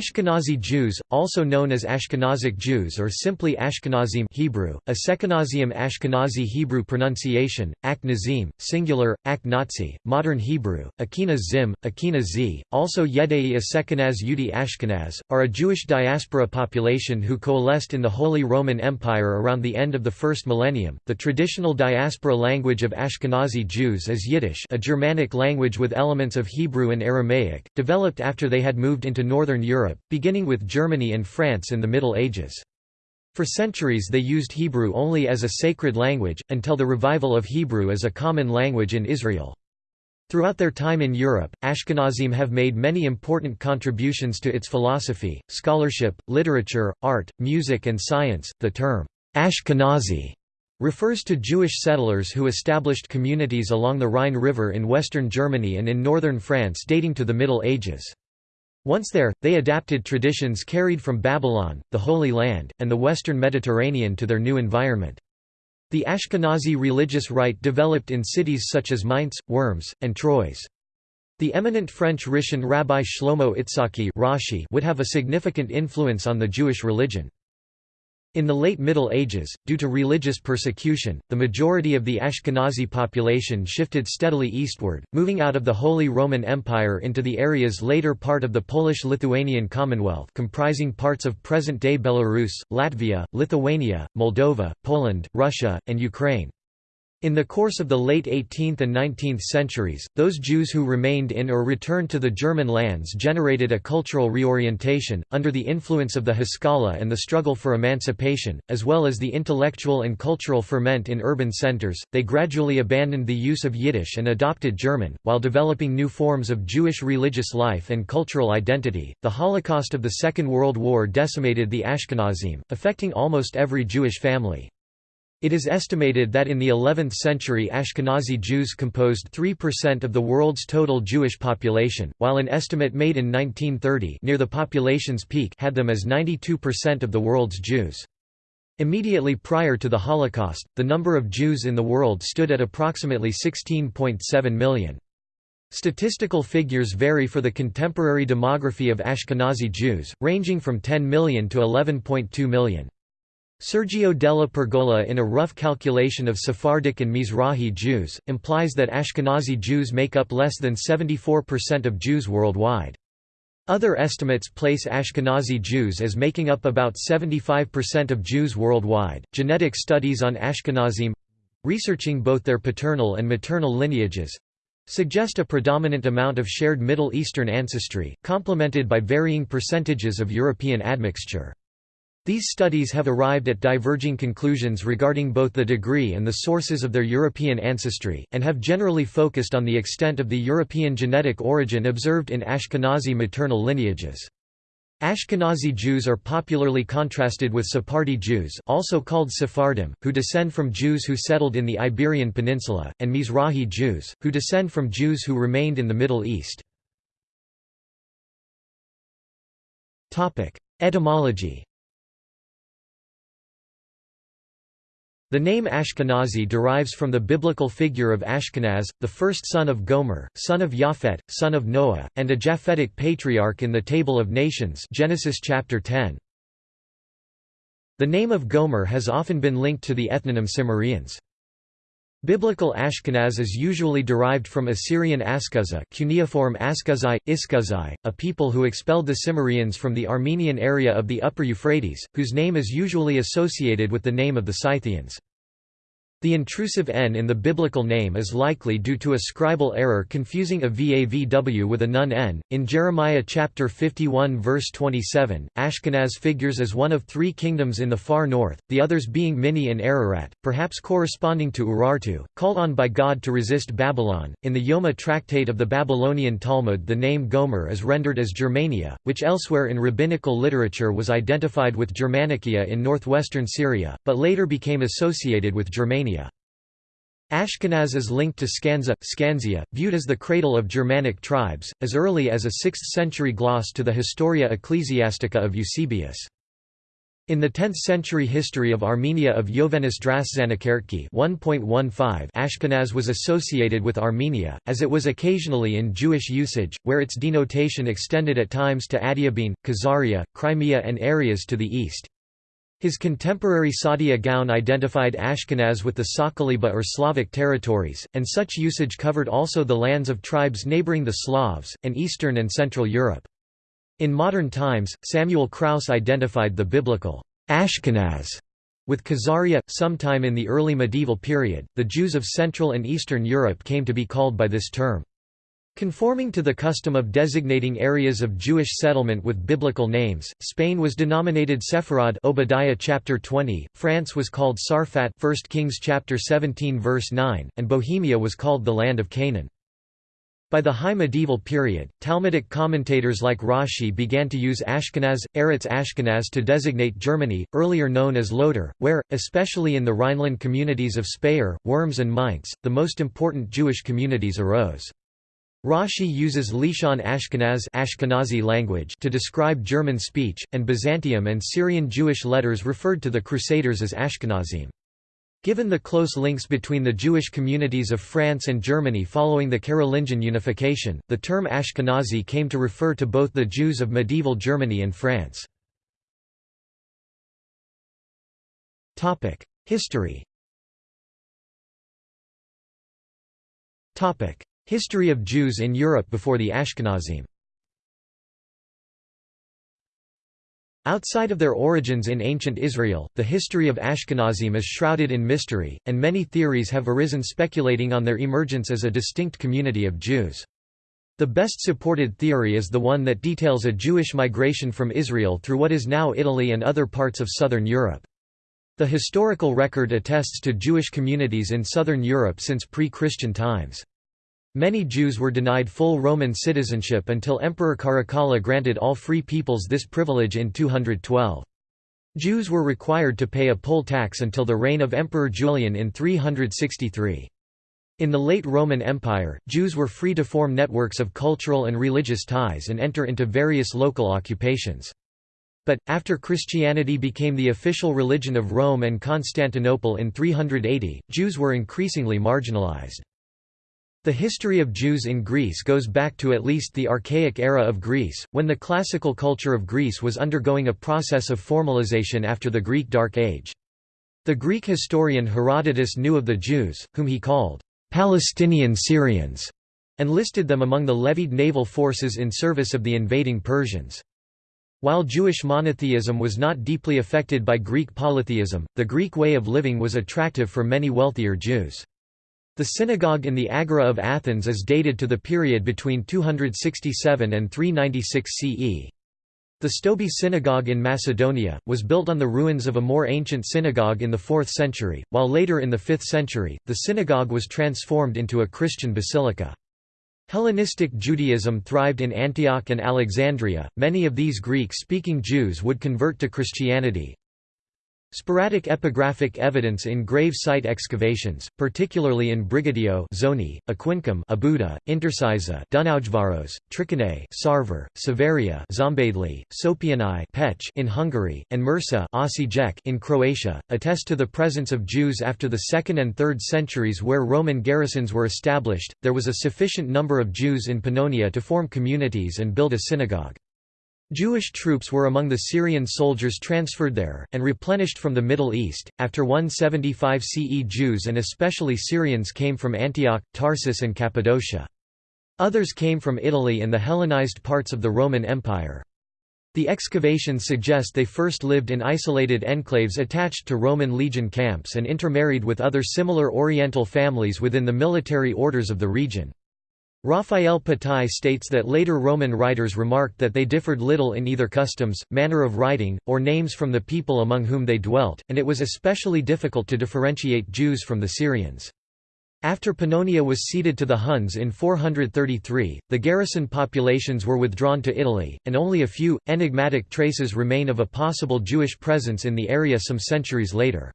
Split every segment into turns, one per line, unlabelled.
Ashkenazi Jews, also known as Ashkenazic Jews or simply Ashkenazim Hebrew, a Ashkenazi Hebrew pronunciation, Ak Nazim, singular, Ak Nazi, modern Hebrew, Akina Zim, Akina Z, also Yedei Asekenaz Yudi Ashkenaz, are a Jewish diaspora population who coalesced in the Holy Roman Empire around the end of the first millennium. The traditional diaspora language of Ashkenazi Jews is Yiddish, a Germanic language with elements of Hebrew and Aramaic, developed after they had moved into northern Europe Europe, beginning with Germany and France in the Middle Ages. For centuries they used Hebrew only as a sacred language, until the revival of Hebrew as a common language in Israel. Throughout their time in Europe, Ashkenazim have made many important contributions to its philosophy, scholarship, literature, art, music and science. The term Ashkenazi refers to Jewish settlers who established communities along the Rhine River in western Germany and in northern France dating to the Middle Ages. Once there, they adapted traditions carried from Babylon, the Holy Land, and the western Mediterranean to their new environment. The Ashkenazi religious rite developed in cities such as Mainz, Worms, and Troyes. The eminent French Rishon Rabbi Shlomo Itzhaki would have a significant influence on the Jewish religion. In the late Middle Ages, due to religious persecution, the majority of the Ashkenazi population shifted steadily eastward, moving out of the Holy Roman Empire into the area's later part of the Polish-Lithuanian Commonwealth comprising parts of present-day Belarus, Latvia, Lithuania, Moldova, Poland, Russia, and Ukraine. In the course of the late 18th and 19th centuries, those Jews who remained in or returned to the German lands generated a cultural reorientation, under the influence of the Haskalah and the struggle for emancipation, as well as the intellectual and cultural ferment in urban centers. They gradually abandoned the use of Yiddish and adopted German, while developing new forms of Jewish religious life and cultural identity. The Holocaust of the Second World War decimated the Ashkenazim, affecting almost every Jewish family. It is estimated that in the 11th century Ashkenazi Jews composed 3% of the world's total Jewish population, while an estimate made in 1930 near the population's peak had them as 92% of the world's Jews. Immediately prior to the Holocaust, the number of Jews in the world stood at approximately 16.7 million. Statistical figures vary for the contemporary demography of Ashkenazi Jews, ranging from 10 million to 11.2 million. Sergio della Pergola in a rough calculation of Sephardic and Mizrahi Jews, implies that Ashkenazi Jews make up less than 74% of Jews worldwide. Other estimates place Ashkenazi Jews as making up about 75% of Jews worldwide. Genetic studies on Ashkenazim researching both their paternal and maternal lineages suggest a predominant amount of shared Middle Eastern ancestry, complemented by varying percentages of European admixture. These studies have arrived at diverging conclusions regarding both the degree and the sources of their European ancestry, and have generally focused on the extent of the European genetic origin observed in Ashkenazi maternal lineages. Ashkenazi Jews are popularly contrasted with Sephardi Jews also called Sephardim, who descend from Jews who settled in the Iberian Peninsula, and Mizrahi Jews, who descend from Jews who remained in the Middle East. Etymology The name Ashkenazi derives from the biblical figure of Ashkenaz, the first son of Gomer, son of Japhet, son of Noah, and a Japhetic patriarch in the Table of Nations Genesis chapter 10. The name of Gomer has often been linked to the ethnonym Cimmerians. Biblical Ashkenaz is usually derived from Assyrian Askuzza cuneiform Askuzai, Iskuzai, a people who expelled the Cimmerians from the Armenian area of the upper Euphrates, whose name is usually associated with the name of the Scythians. The intrusive n in the biblical name is likely due to a scribal error confusing a vavw with a nun n. In Jeremiah chapter 51 verse 27, Ashkenaz figures as one of three kingdoms in the far north, the others being Minni and Ararat, perhaps corresponding to Urartu, called on by God to resist Babylon. In the Yoma tractate of the Babylonian Talmud, the name Gomer is rendered as Germania, which elsewhere in rabbinical literature was identified with Germanicia in northwestern Syria, but later became associated with Germania. Ashkenaz is linked to Scandza, Scanzia, viewed as the cradle of Germanic tribes, as early as a 6th-century gloss to the Historia Ecclesiastica of Eusebius. In the 10th-century history of Armenia of Yovhannes Drasxanakertc'i 1.15 Ashkenaz was associated with Armenia, as it was occasionally in Jewish usage, where its denotation extended at times to Adiabene, Khazaria, Crimea and areas to the east. His contemporary Saadia Gaon identified Ashkenaz with the Sakaliba or Slavic territories, and such usage covered also the lands of tribes neighboring the Slavs, and Eastern and Central Europe. In modern times, Samuel Krauss identified the biblical Ashkenaz with Khazaria. Sometime in the early medieval period, the Jews of Central and Eastern Europe came to be called by this term. Conforming to the custom of designating areas of Jewish settlement with biblical names, Spain was denominated Sepharad Obadiah chapter 20, France was called Sarfat 1 Kings chapter 17 verse 9, and Bohemia was called the land of Canaan. By the High Medieval period, Talmudic commentators like Rashi began to use Ashkenaz, Eretz Ashkenaz to designate Germany, earlier known as Loter, where, especially in the Rhineland communities of Speyer, Worms and Mainz, the most important Jewish communities arose. Rashi uses Leshon Ashkenaz Ashkenazi language to describe German speech, and Byzantium and Syrian Jewish letters referred to the Crusaders as Ashkenazim. Given the close links between the Jewish communities of France and Germany following the Carolingian unification, the term Ashkenazi came to refer to both the Jews of medieval Germany and France. History History of Jews in Europe before the Ashkenazim Outside of their origins in ancient Israel, the history of Ashkenazim is shrouded in mystery, and many theories have arisen speculating on their emergence as a distinct community of Jews. The best supported theory is the one that details a Jewish migration from Israel through what is now Italy and other parts of southern Europe. The historical record attests to Jewish communities in southern Europe since pre-Christian times. Many Jews were denied full Roman citizenship until Emperor Caracalla granted all free peoples this privilege in 212. Jews were required to pay a poll tax until the reign of Emperor Julian in 363. In the late Roman Empire, Jews were free to form networks of cultural and religious ties and enter into various local occupations. But, after Christianity became the official religion of Rome and Constantinople in 380, Jews were increasingly marginalized. The history of Jews in Greece goes back to at least the Archaic era of Greece, when the classical culture of Greece was undergoing a process of formalization after the Greek Dark Age. The Greek historian Herodotus knew of the Jews, whom he called Palestinian Syrians, and listed them among the levied naval forces in service of the invading Persians. While Jewish monotheism was not deeply affected by Greek polytheism, the Greek way of living was attractive for many wealthier Jews. The synagogue in the Agora of Athens is dated to the period between 267 and 396 CE. The Stobi synagogue in Macedonia, was built on the ruins of a more ancient synagogue in the 4th century, while later in the 5th century, the synagogue was transformed into a Christian basilica. Hellenistic Judaism thrived in Antioch and Alexandria, many of these Greek-speaking Jews would convert to Christianity, Sporadic epigraphic evidence in grave site excavations, particularly in Brigetio Szőny, Aquincum Óbuda, Intercisa Dunaujvaros, Triccinae Sárvár, Savaria Szombathely, Sopianae Pécs in Hungary, and Mursa in Croatia, attest to the presence of Jews after the 2nd and 3rd centuries where Roman garrisons were established, there was a sufficient number of Jews in Pannonia to form communities and build a synagogue. Jewish troops were among the Syrian soldiers transferred there, and replenished from the Middle East. After 175 CE, Jews and especially Syrians came from Antioch, Tarsus, and Cappadocia. Others came from Italy and the Hellenized parts of the Roman Empire. The excavations suggest they first lived in isolated enclaves attached to Roman legion camps and intermarried with other similar Oriental families within the military orders of the region. Raphael Patai states that later Roman writers remarked that they differed little in either customs, manner of writing, or names from the people among whom they dwelt, and it was especially difficult to differentiate Jews from the Syrians. After Pannonia was ceded to the Huns in 433, the garrison populations were withdrawn to Italy, and only a few, enigmatic traces remain of a possible Jewish presence in the area some centuries later.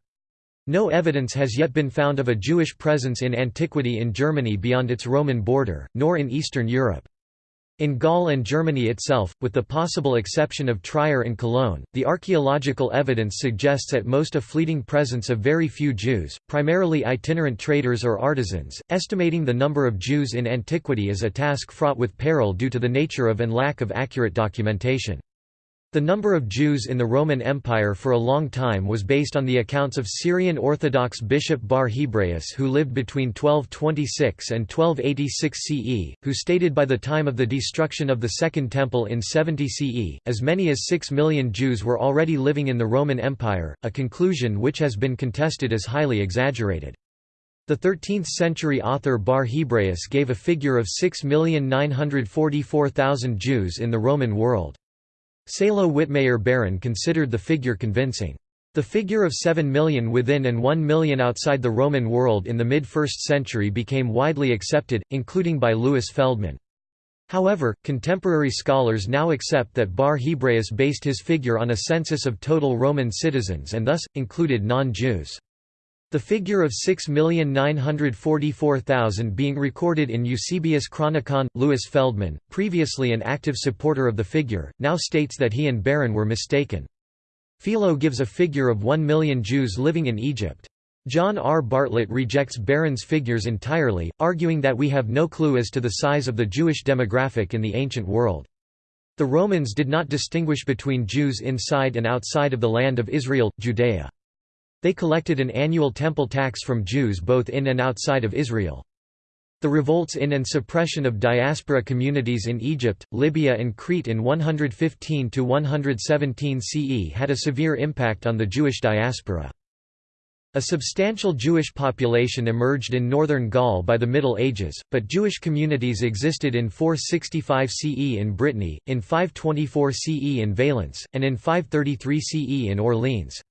No evidence has yet been found of a Jewish presence in antiquity in Germany beyond its Roman border, nor in Eastern Europe. In Gaul and Germany itself, with the possible exception of Trier and Cologne, the archaeological evidence suggests at most a fleeting presence of very few Jews, primarily itinerant traders or artisans. Estimating the number of Jews in antiquity is a task fraught with peril due to the nature of and lack of accurate documentation. The number of Jews in the Roman Empire for a long time was based on the accounts of Syrian Orthodox bishop Bar Hebraeus who lived between 1226 and 1286 CE, who stated by the time of the destruction of the Second Temple in 70 CE, as many as 6 million Jews were already living in the Roman Empire, a conclusion which has been contested as highly exaggerated. The 13th-century author Bar Hebraeus gave a figure of 6,944,000 Jews in the Roman world. Salo Wittmayer Baron considered the figure convincing. The figure of 7 million within and 1 million outside the Roman world in the mid-1st century became widely accepted, including by Louis Feldman. However, contemporary scholars now accept that Bar Hebraeus based his figure on a census of total Roman citizens and thus, included non-Jews. The figure of 6,944,000 being recorded in Eusebius Chronicon, Louis Feldman, previously an active supporter of the figure, now states that he and Baron were mistaken. Philo gives a figure of 1 million Jews living in Egypt. John R. Bartlett rejects Baron's figures entirely, arguing that we have no clue as to the size of the Jewish demographic in the ancient world. The Romans did not distinguish between Jews inside and outside of the land of Israel, Judea. They collected an annual temple tax from Jews both in and outside of Israel. The revolts in and suppression of diaspora communities in Egypt, Libya and Crete in 115–117 CE had a severe impact on the Jewish diaspora. A substantial Jewish population emerged in northern Gaul by the Middle Ages, but Jewish communities existed in 465 CE in Brittany, in 524 CE in Valence, and in 533 CE in Orleans.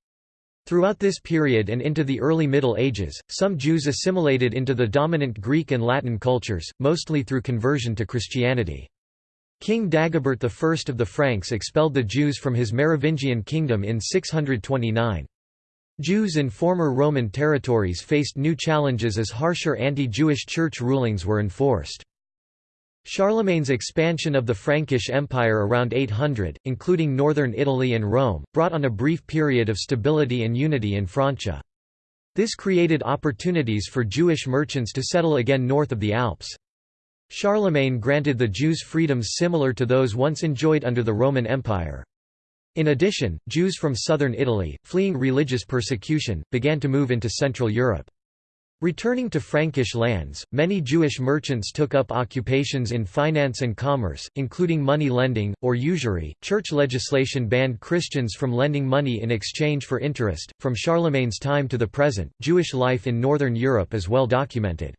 Throughout this period and into the early Middle Ages, some Jews assimilated into the dominant Greek and Latin cultures, mostly through conversion to Christianity. King Dagobert I of the Franks expelled the Jews from his Merovingian kingdom in 629. Jews in former Roman territories faced new challenges as harsher anti-Jewish church rulings were enforced. Charlemagne's expansion of the Frankish Empire around 800, including northern Italy and Rome, brought on a brief period of stability and unity in Francia. This created opportunities for Jewish merchants to settle again north of the Alps. Charlemagne granted the Jews freedoms similar to those once enjoyed under the Roman Empire. In addition, Jews from southern Italy, fleeing religious persecution, began to move into Central Europe. Returning to Frankish lands, many Jewish merchants took up occupations in finance and commerce, including money lending, or usury. Church legislation banned Christians from lending money in exchange for interest. From Charlemagne's time to the present, Jewish life in northern Europe is well documented.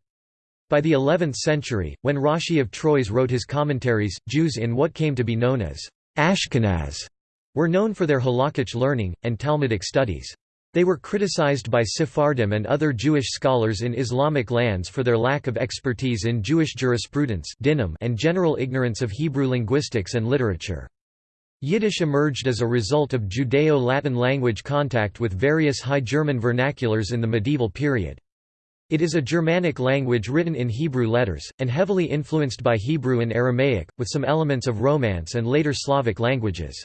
By the 11th century, when Rashi of Troyes wrote his commentaries, Jews in what came to be known as Ashkenaz were known for their halakhic learning, and Talmudic studies. They were criticized by Sephardim and other Jewish scholars in Islamic lands for their lack of expertise in Jewish jurisprudence and general ignorance of Hebrew linguistics and literature. Yiddish emerged as a result of Judeo-Latin language contact with various High German vernaculars in the medieval period. It is a Germanic language written in Hebrew letters, and heavily influenced by Hebrew and Aramaic, with some elements of Romance and later Slavic languages.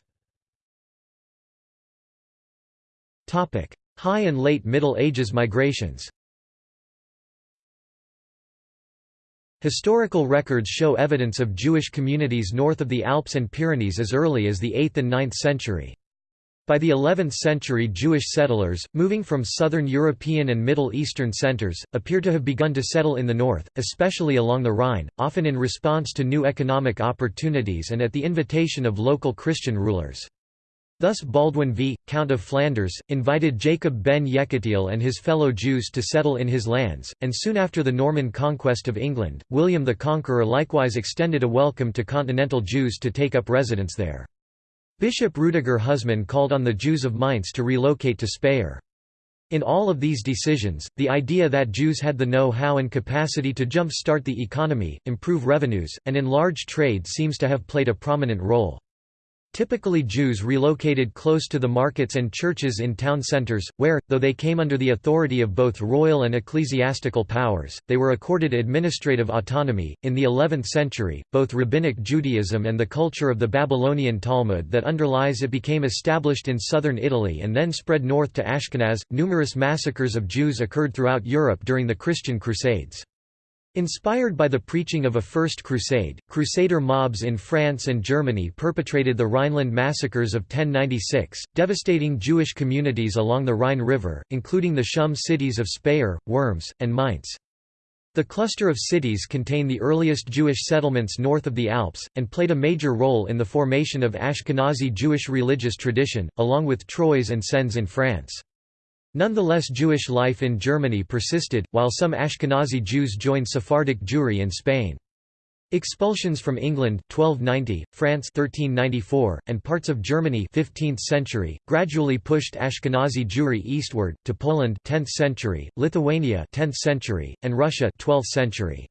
High and Late Middle Ages migrations Historical records show evidence of Jewish communities north of the Alps and Pyrenees as early as the 8th and 9th century. By the 11th century Jewish settlers, moving from southern European and Middle Eastern centers, appear to have begun to settle in the north, especially along the Rhine, often in response to new economic opportunities and at the invitation of local Christian rulers. Thus Baldwin V, Count of Flanders, invited Jacob ben Yekutiel and his fellow Jews to settle in his lands, and soon after the Norman conquest of England, William the Conqueror likewise extended a welcome to continental Jews to take up residence there. Bishop Rudiger Huzmann called on the Jews of Mainz to relocate to Speyer. In all of these decisions, the idea that Jews had the know-how and capacity to jump-start the economy, improve revenues, and enlarge trade seems to have played a prominent role. Typically Jews relocated close to the markets and churches in town centers, where, though they came under the authority of both royal and ecclesiastical powers, they were accorded administrative autonomy. In the 11th century, both Rabbinic Judaism and the culture of the Babylonian Talmud that underlies it became established in southern Italy and then spread north to Ashkenaz. Numerous massacres of Jews occurred throughout Europe during the Christian Crusades. Inspired by the preaching of a First Crusade, Crusader mobs in France and Germany perpetrated the Rhineland massacres of 1096, devastating Jewish communities along the Rhine River, including the Shum cities of Speyer, Worms, and Mainz. The cluster of cities contain the earliest Jewish settlements north of the Alps, and played a major role in the formation of Ashkenazi Jewish religious tradition, along with Troyes and Sens in France. Nonetheless Jewish life in Germany persisted, while some Ashkenazi Jews joined Sephardic Jewry in Spain. Expulsions from England 1290, France 1394, and parts of Germany 15th century, gradually pushed Ashkenazi Jewry eastward, to Poland 10th century, Lithuania 10th century, and Russia 12th century.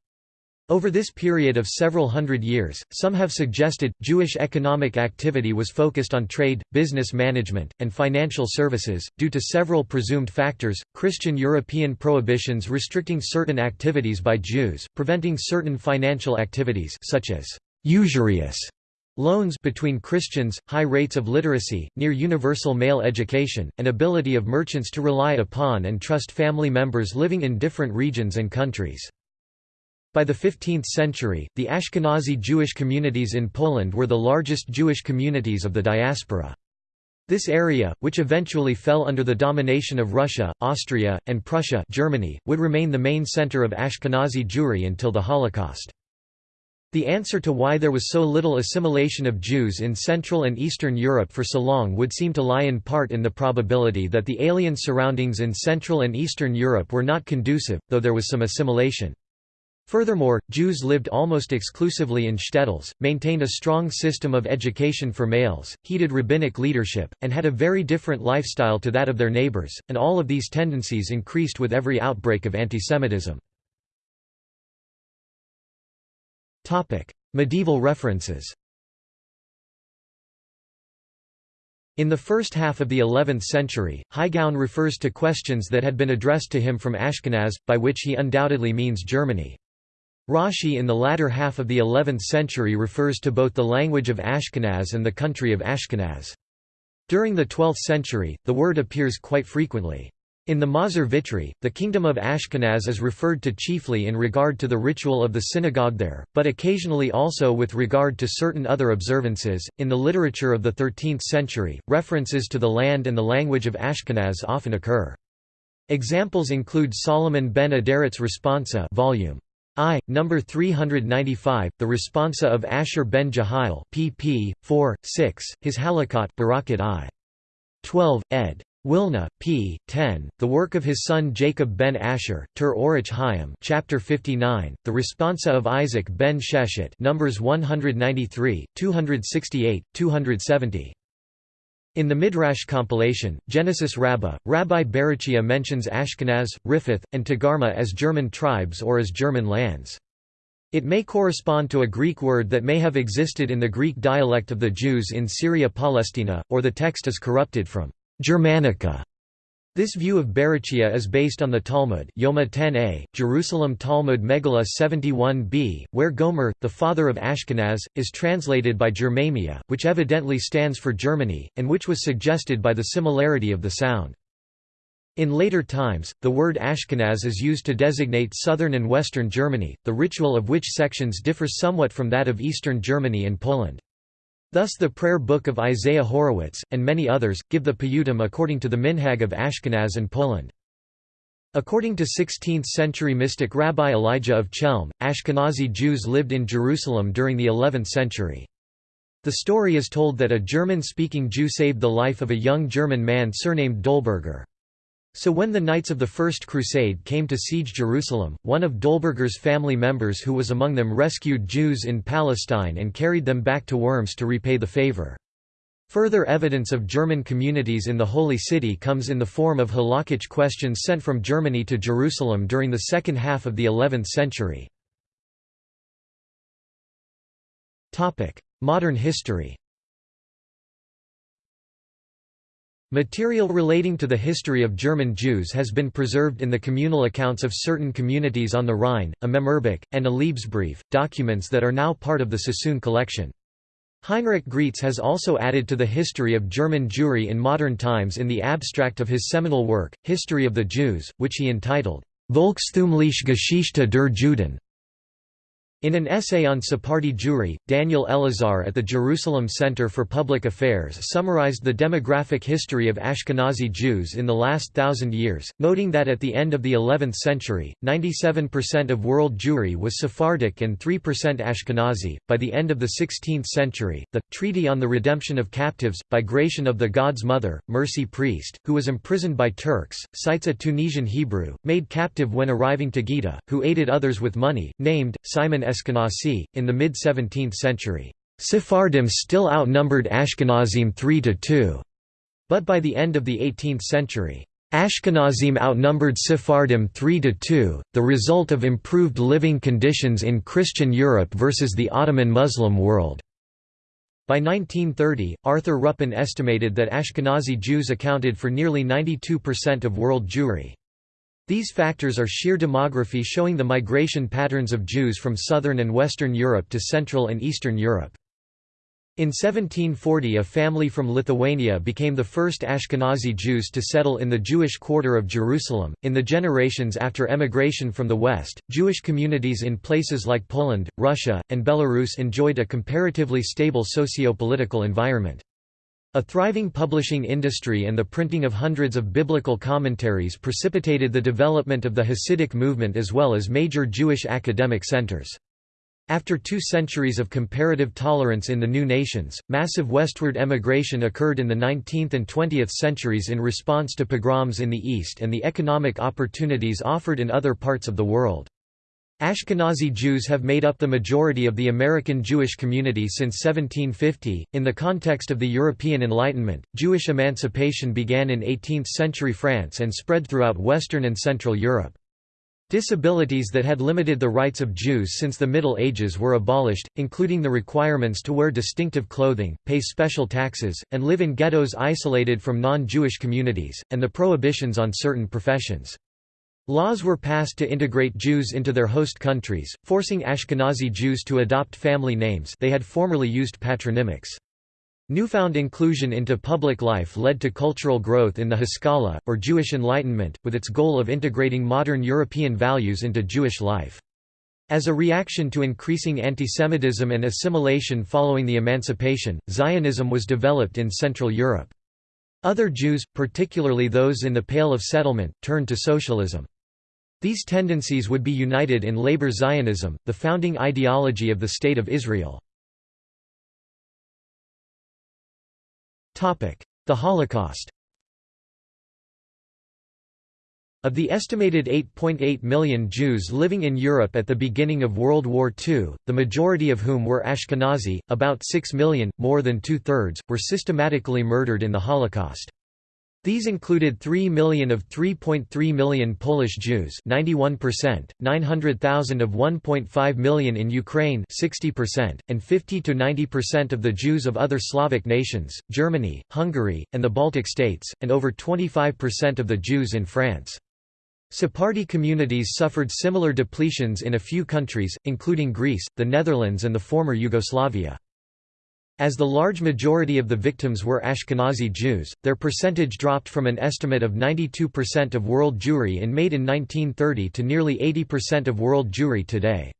Over this period of several hundred years, some have suggested, Jewish economic activity was focused on trade, business management, and financial services, due to several presumed factors, Christian European prohibitions restricting certain activities by Jews, preventing certain financial activities such as usurious loans between Christians, high rates of literacy, near universal male education, and ability of merchants to rely upon and trust family members living in different regions and countries. By the 15th century, the Ashkenazi Jewish communities in Poland were the largest Jewish communities of the diaspora. This area, which eventually fell under the domination of Russia, Austria, and Prussia Germany, would remain the main center of Ashkenazi Jewry until the Holocaust. The answer to why there was so little assimilation of Jews in Central and Eastern Europe for so long would seem to lie in part in the probability that the alien surroundings in Central and Eastern Europe were not conducive, though there was some assimilation. Furthermore, Jews lived almost exclusively in shtetls, maintained a strong system of education for males, heeded rabbinic leadership, and had a very different lifestyle to that of their neighbors, and all of these tendencies increased with every outbreak of antisemitism. Medieval references In the first half of the 11th century, Hai Gaon refers to questions that had been addressed to him from Ashkenaz, by which he undoubtedly means Germany. Rashi in the latter half of the 11th century refers to both the language of Ashkenaz and the country of Ashkenaz. During the 12th century, the word appears quite frequently. In the Machzor Vitry, the kingdom of Ashkenaz is referred to chiefly in regard to the ritual of the synagogue there, but occasionally also with regard to certain other observances. In the literature of the 13th century, references to the land and the language of Ashkenaz often occur. Examples include Solomon ben Adret's Responsa volume I, number 395, the responsa of Asher ben Jehiel pp. 4, 6, his Halakot Berakot I. 12, ed. Wilna, p. 10, the work of his son Jacob ben Asher, Tur Orach Hayim, chapter 59, the responsa of Isaac ben Sheshet, numbers 193, 268, 270. In the Midrash compilation, Genesis Rabbah, Rabbi Berachia mentions Ashkenaz, Riphath, and Togarmah as German tribes or as German lands. It may correspond to a Greek word that may have existed in the Greek dialect of the Jews in Syria Palestina, or the text is corrupted from Germanica this view of Berachia is based on the Talmud Yoma 10a, Jerusalem Talmud Megillah 71b, where Gomer, the father of Ashkenaz, is translated by Germania, which evidently stands for Germany, and which was suggested by the similarity of the sound. In later times, the word Ashkenaz is used to designate southern and western Germany, the ritual of which sections differs somewhat from that of eastern Germany and Poland. Thus the prayer book of Isaiah Horowitz, and many others, give the Piyutim according to the Minhag of Ashkenaz and Poland. According to 16th-century mystic Rabbi Elijah of Chelm, Ashkenazi Jews lived in Jerusalem during the 11th century. The story is told that a German-speaking Jew saved the life of a young German man surnamed Dolberger. So when the Knights of the First Crusade came to siege Jerusalem, one of Dolberger's family members who was among them rescued Jews in Palestine and carried them back to Worms to repay the favor. Further evidence of German communities in the Holy City comes in the form of halakhic questions sent from Germany to Jerusalem during the second half of the 11th century. Modern history Material relating to the history of German Jews has been preserved in the communal accounts of certain communities on the Rhine, a Memorbuch, and a Liebesbrief, documents that are now part of the Sassoon collection. Heinrich Graetz has also added to the history of German Jewry in modern times in the abstract of his seminal work, History of the Jews, which he entitled, Volkstümliche Geschichte der Juden. In an essay on Sephardi Jewry, Daniel Elazar at the Jerusalem Center for Public Affairs summarized the demographic history of Ashkenazi Jews in the last thousand years, noting that at the end of the 11th century, 97% of world Jewry was Sephardic and 3% Ashkenazi. By the end of the 16th century, the Treaty on the Redemption of Captives, by Gratian of the God's Mother, Mercy Priest, who was imprisoned by Turks, cites a Tunisian Hebrew, made captive when arriving to Gaeta, who aided others with money, named Simon Eskenazi, in the mid-17th century. Sephardim still outnumbered Ashkenazim 3 to 2. But by the end of the 18th century, Ashkenazim outnumbered Sephardim 3 to 2, the result of improved living conditions in Christian Europe versus the Ottoman Muslim world. By 1930, Arthur Ruppin estimated that Ashkenazi Jews accounted for nearly 92% of world Jewry. These factors are sheer demography showing the migration patterns of Jews from southern and western Europe to Central and Eastern Europe. In 1740 a family from Lithuania became the first Ashkenazi Jews to settle in the Jewish quarter of Jerusalem. In the generations after emigration from the West, Jewish communities in places like Poland, Russia, and Belarus enjoyed a comparatively stable socio-political environment. A thriving publishing industry and the printing of hundreds of biblical commentaries precipitated the development of the Hasidic movement as well as major Jewish academic centers. After two centuries of comparative tolerance in the new nations, massive westward emigration occurred in the 19th and 20th centuries in response to pogroms in the East and the economic opportunities offered in other parts of the world. Ashkenazi Jews have made up the majority of the American Jewish community since 1750. In the context of the European Enlightenment, Jewish emancipation began in 18th century France and spread throughout Western and Central Europe. Disabilities that had limited the rights of Jews since the Middle Ages were abolished, including the requirements to wear distinctive clothing, pay special taxes, and live in ghettos isolated from non-Jewish communities, and the prohibitions on certain professions. Laws were passed to integrate Jews into their host countries, forcing Ashkenazi Jews to adopt family names they had formerly used patronymics. Newfound inclusion into public life led to cultural growth in the Haskalah, or Jewish Enlightenment, with its goal of integrating modern European values into Jewish life. As a reaction to increasing antisemitism and assimilation following the emancipation, Zionism was developed in Central Europe. Other Jews, particularly those in the Pale of Settlement, turned to socialism. These tendencies would be united in labor Zionism, the founding ideology of the State of Israel. The Holocaust Of the estimated 8.8 million Jews living in Europe at the beginning of World War II, the majority of whom were Ashkenazi, about 6 million, more than two-thirds, were systematically murdered in the Holocaust. These included 3 million of 3.3 million Polish Jews 91%, 900,000 of 1.5 million in Ukraine 60%, and 50–90% of the Jews of other Slavic nations, Germany, Hungary, and the Baltic states, and over 25% of the Jews in France. Sephardi communities suffered similar depletions in a few countries, including Greece, the Netherlands and the former Yugoslavia. As the large majority of the victims were Ashkenazi Jews, their percentage dropped from an estimate of 92% of world Jewry in made in 1930 to nearly 80% of world Jewry today.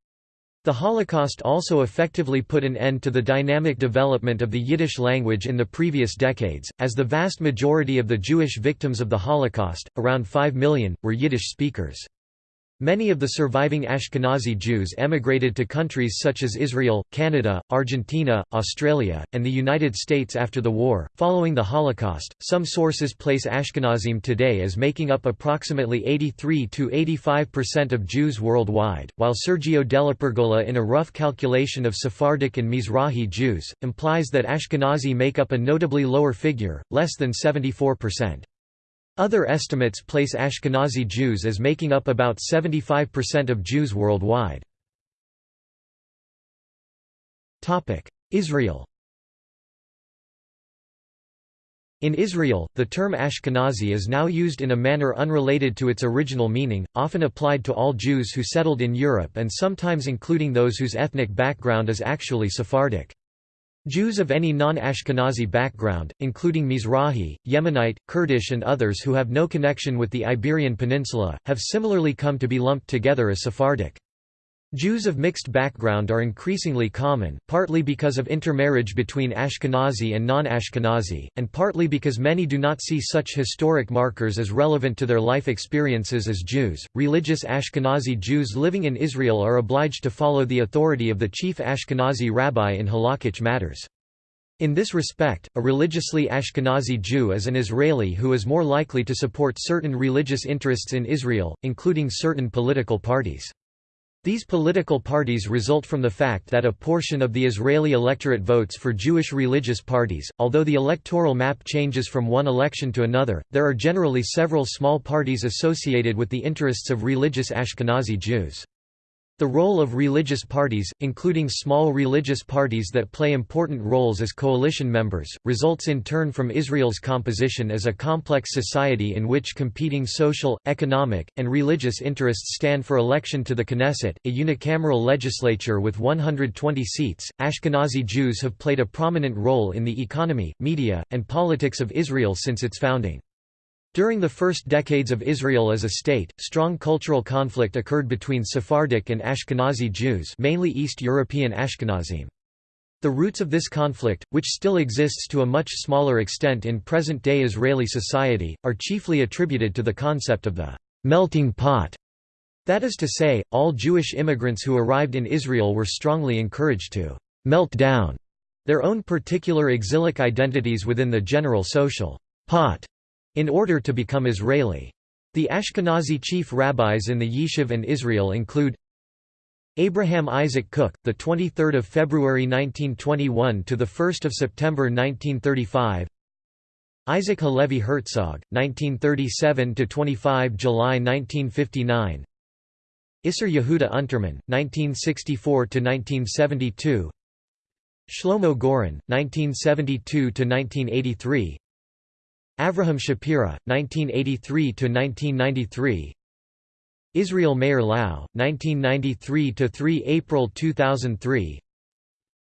The Holocaust also effectively put an end to the dynamic development of the Yiddish language in the previous decades, as the vast majority of the Jewish victims of the Holocaust, around 5 million, were Yiddish speakers. Many of the surviving Ashkenazi Jews emigrated to countries such as Israel, Canada, Argentina, Australia, and the United States after the war. Following the Holocaust, some sources place Ashkenazim today as making up approximately 83 to 85% of Jews worldwide, while Sergio DellaPergola in a rough calculation of Sephardic and Mizrahi Jews, implies that Ashkenazi make up a notably lower figure, less than 74%. Other estimates place Ashkenazi Jews as making up about 75% of Jews worldwide. Israel In Israel, the term Ashkenazi is now used in a manner unrelated to its original meaning, often applied to all Jews who settled in Europe and sometimes including those whose ethnic background is actually Sephardic. Jews of any non-Ashkenazi background, including Mizrahi, Yemenite, Kurdish and others who have no connection with the Iberian Peninsula, have similarly come to be lumped together as Sephardic. Jews of mixed background are increasingly common, partly because of intermarriage between Ashkenazi and non-Ashkenazi, and partly because many do not see such historic markers as relevant to their life experiences as Jews. Religious Ashkenazi Jews living in Israel are obliged to follow the authority of the chief Ashkenazi rabbi in halakhic matters. In this respect, a religiously Ashkenazi Jew is an Israeli who is more likely to support certain religious interests in Israel, including certain political parties. These political parties result from the fact that a portion of the Israeli electorate votes for Jewish religious parties. Although the electoral map changes from one election to another, there are generally several small parties associated with the interests of religious Ashkenazi Jews. The role of religious parties, including small religious parties that play important roles as coalition members, results in turn from Israel's composition as a complex society in which competing social, economic, and religious interests stand for election to the Knesset, a unicameral legislature with 120 seats. Ashkenazi Jews have played a prominent role in the economy, media, and politics of Israel since its founding. During the first decades of Israel as a state, strong cultural conflict occurred between Sephardic and Ashkenazi Jews mainly East European Ashkenazim. The roots of this conflict, which still exists to a much smaller extent in present-day Israeli society, are chiefly attributed to the concept of the «melting pot». That is to say, all Jewish immigrants who arrived in Israel were strongly encouraged to «melt down» their own particular exilic identities within the general social «pot» in order to become Israeli. The Ashkenazi chief rabbis in the Yishuv and Israel include Abraham Isaac Kook, the 23rd of February 1921 to the 1st of September 1935. Isaac Halevi Herzog, 1937 to 25 July 1959. Isser Yehuda Unterman, 1964 to 1972. Shlomo Goren, 1972 to 1983. Avraham Shapira, 1983–1993 Israel Meir Lau, 1993–3 April 2003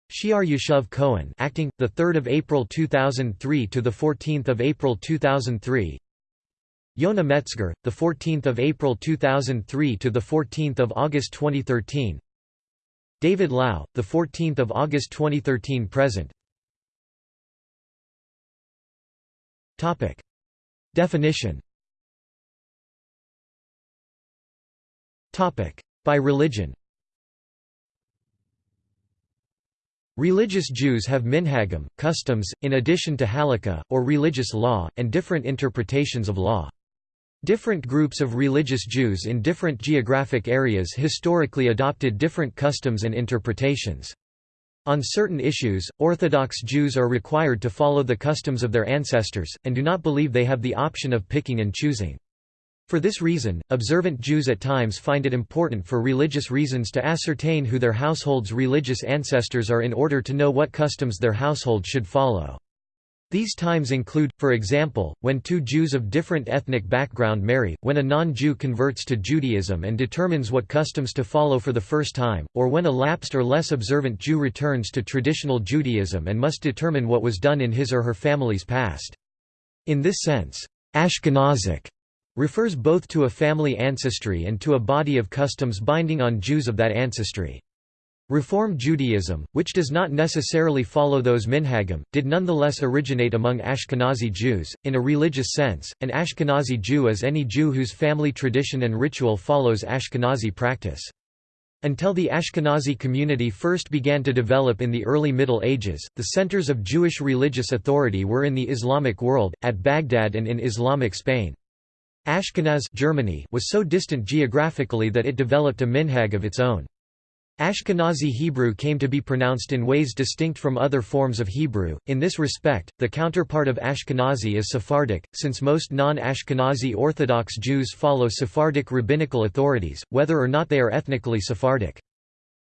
She'ar Yashuv Cohen acting, 3 April 2003 to 14 April 2003 Yona Metzger, 14 April 2003 to 14 August 2013 David Lau, 14 August 2013 present Definition Topic. By religion Religious Jews have minhagim, customs, in addition to halakha, or religious law, and different interpretations of law. Different groups of religious Jews in different geographic areas historically adopted different customs and interpretations. On certain issues, Orthodox Jews are required to follow the customs of their ancestors, and do not believe they have the option of picking and choosing. For this reason, observant Jews at times find it important for religious reasons to ascertain who their household's religious ancestors are in order to know what customs their household should follow. These times include, for example, when two Jews of different ethnic background marry, when a non-Jew converts to Judaism and determines what customs to follow for the first time, or when a lapsed or less observant Jew returns to traditional Judaism and must determine what was done in his or her family's past. In this sense, Ashkenazic refers both to a family ancestry and to a body of customs binding on Jews of that ancestry. Reform Judaism, which does not necessarily follow those minhagim, did nonetheless originate among Ashkenazi Jews. In a religious sense, an Ashkenazi Jew is any Jew whose family tradition and ritual follows Ashkenazi practice. Until the Ashkenazi community first began to develop in the early Middle Ages, the centers of Jewish religious authority were in the Islamic world, at Baghdad and in Islamic Spain. Ashkenaz Germany was so distant geographically that it developed a minhag of its own. Ashkenazi Hebrew came to be pronounced in ways distinct from other forms of Hebrew. In this respect, the counterpart of Ashkenazi is Sephardic, since most non Ashkenazi Orthodox Jews follow Sephardic rabbinical authorities, whether or not they are ethnically Sephardic.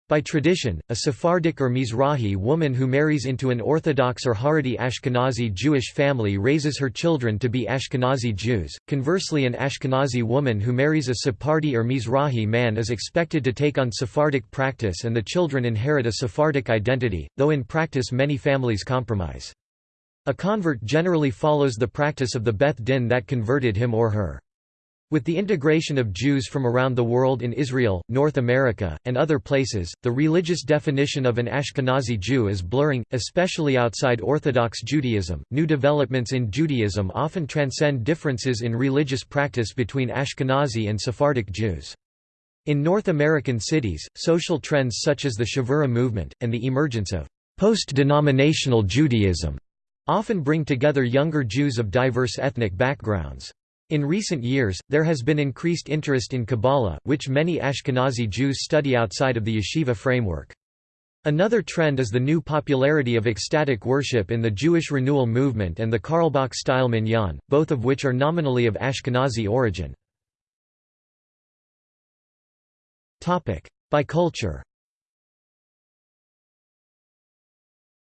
By tradition, a Sephardic or Mizrahi woman who marries into an Orthodox or Haredi Ashkenazi Jewish family raises her children to be Ashkenazi Jews. Conversely, an Ashkenazi woman who marries a Sephardi or Mizrahi man is expected to take on Sephardic practice and the children inherit a Sephardic identity, though in practice many families compromise. A convert generally follows the practice of the Beth Din that converted him or her. With the integration of Jews from around the world in Israel, North America, and other places, the religious definition of an Ashkenazi Jew is blurring, especially outside Orthodox Judaism. New developments in Judaism often transcend differences in religious practice between Ashkenazi and Sephardic Jews. In North American cities, social trends such as the Chavurah movement, and the emergence of post-denominational Judaism often bring together younger Jews of diverse ethnic backgrounds. In recent years, there has been increased interest in Kabbalah, which many Ashkenazi Jews study outside of the yeshiva framework. Another trend is the new popularity of ecstatic worship in the Jewish renewal movement and the Carlebach-style minyan, both of which are nominally of Ashkenazi origin. By culture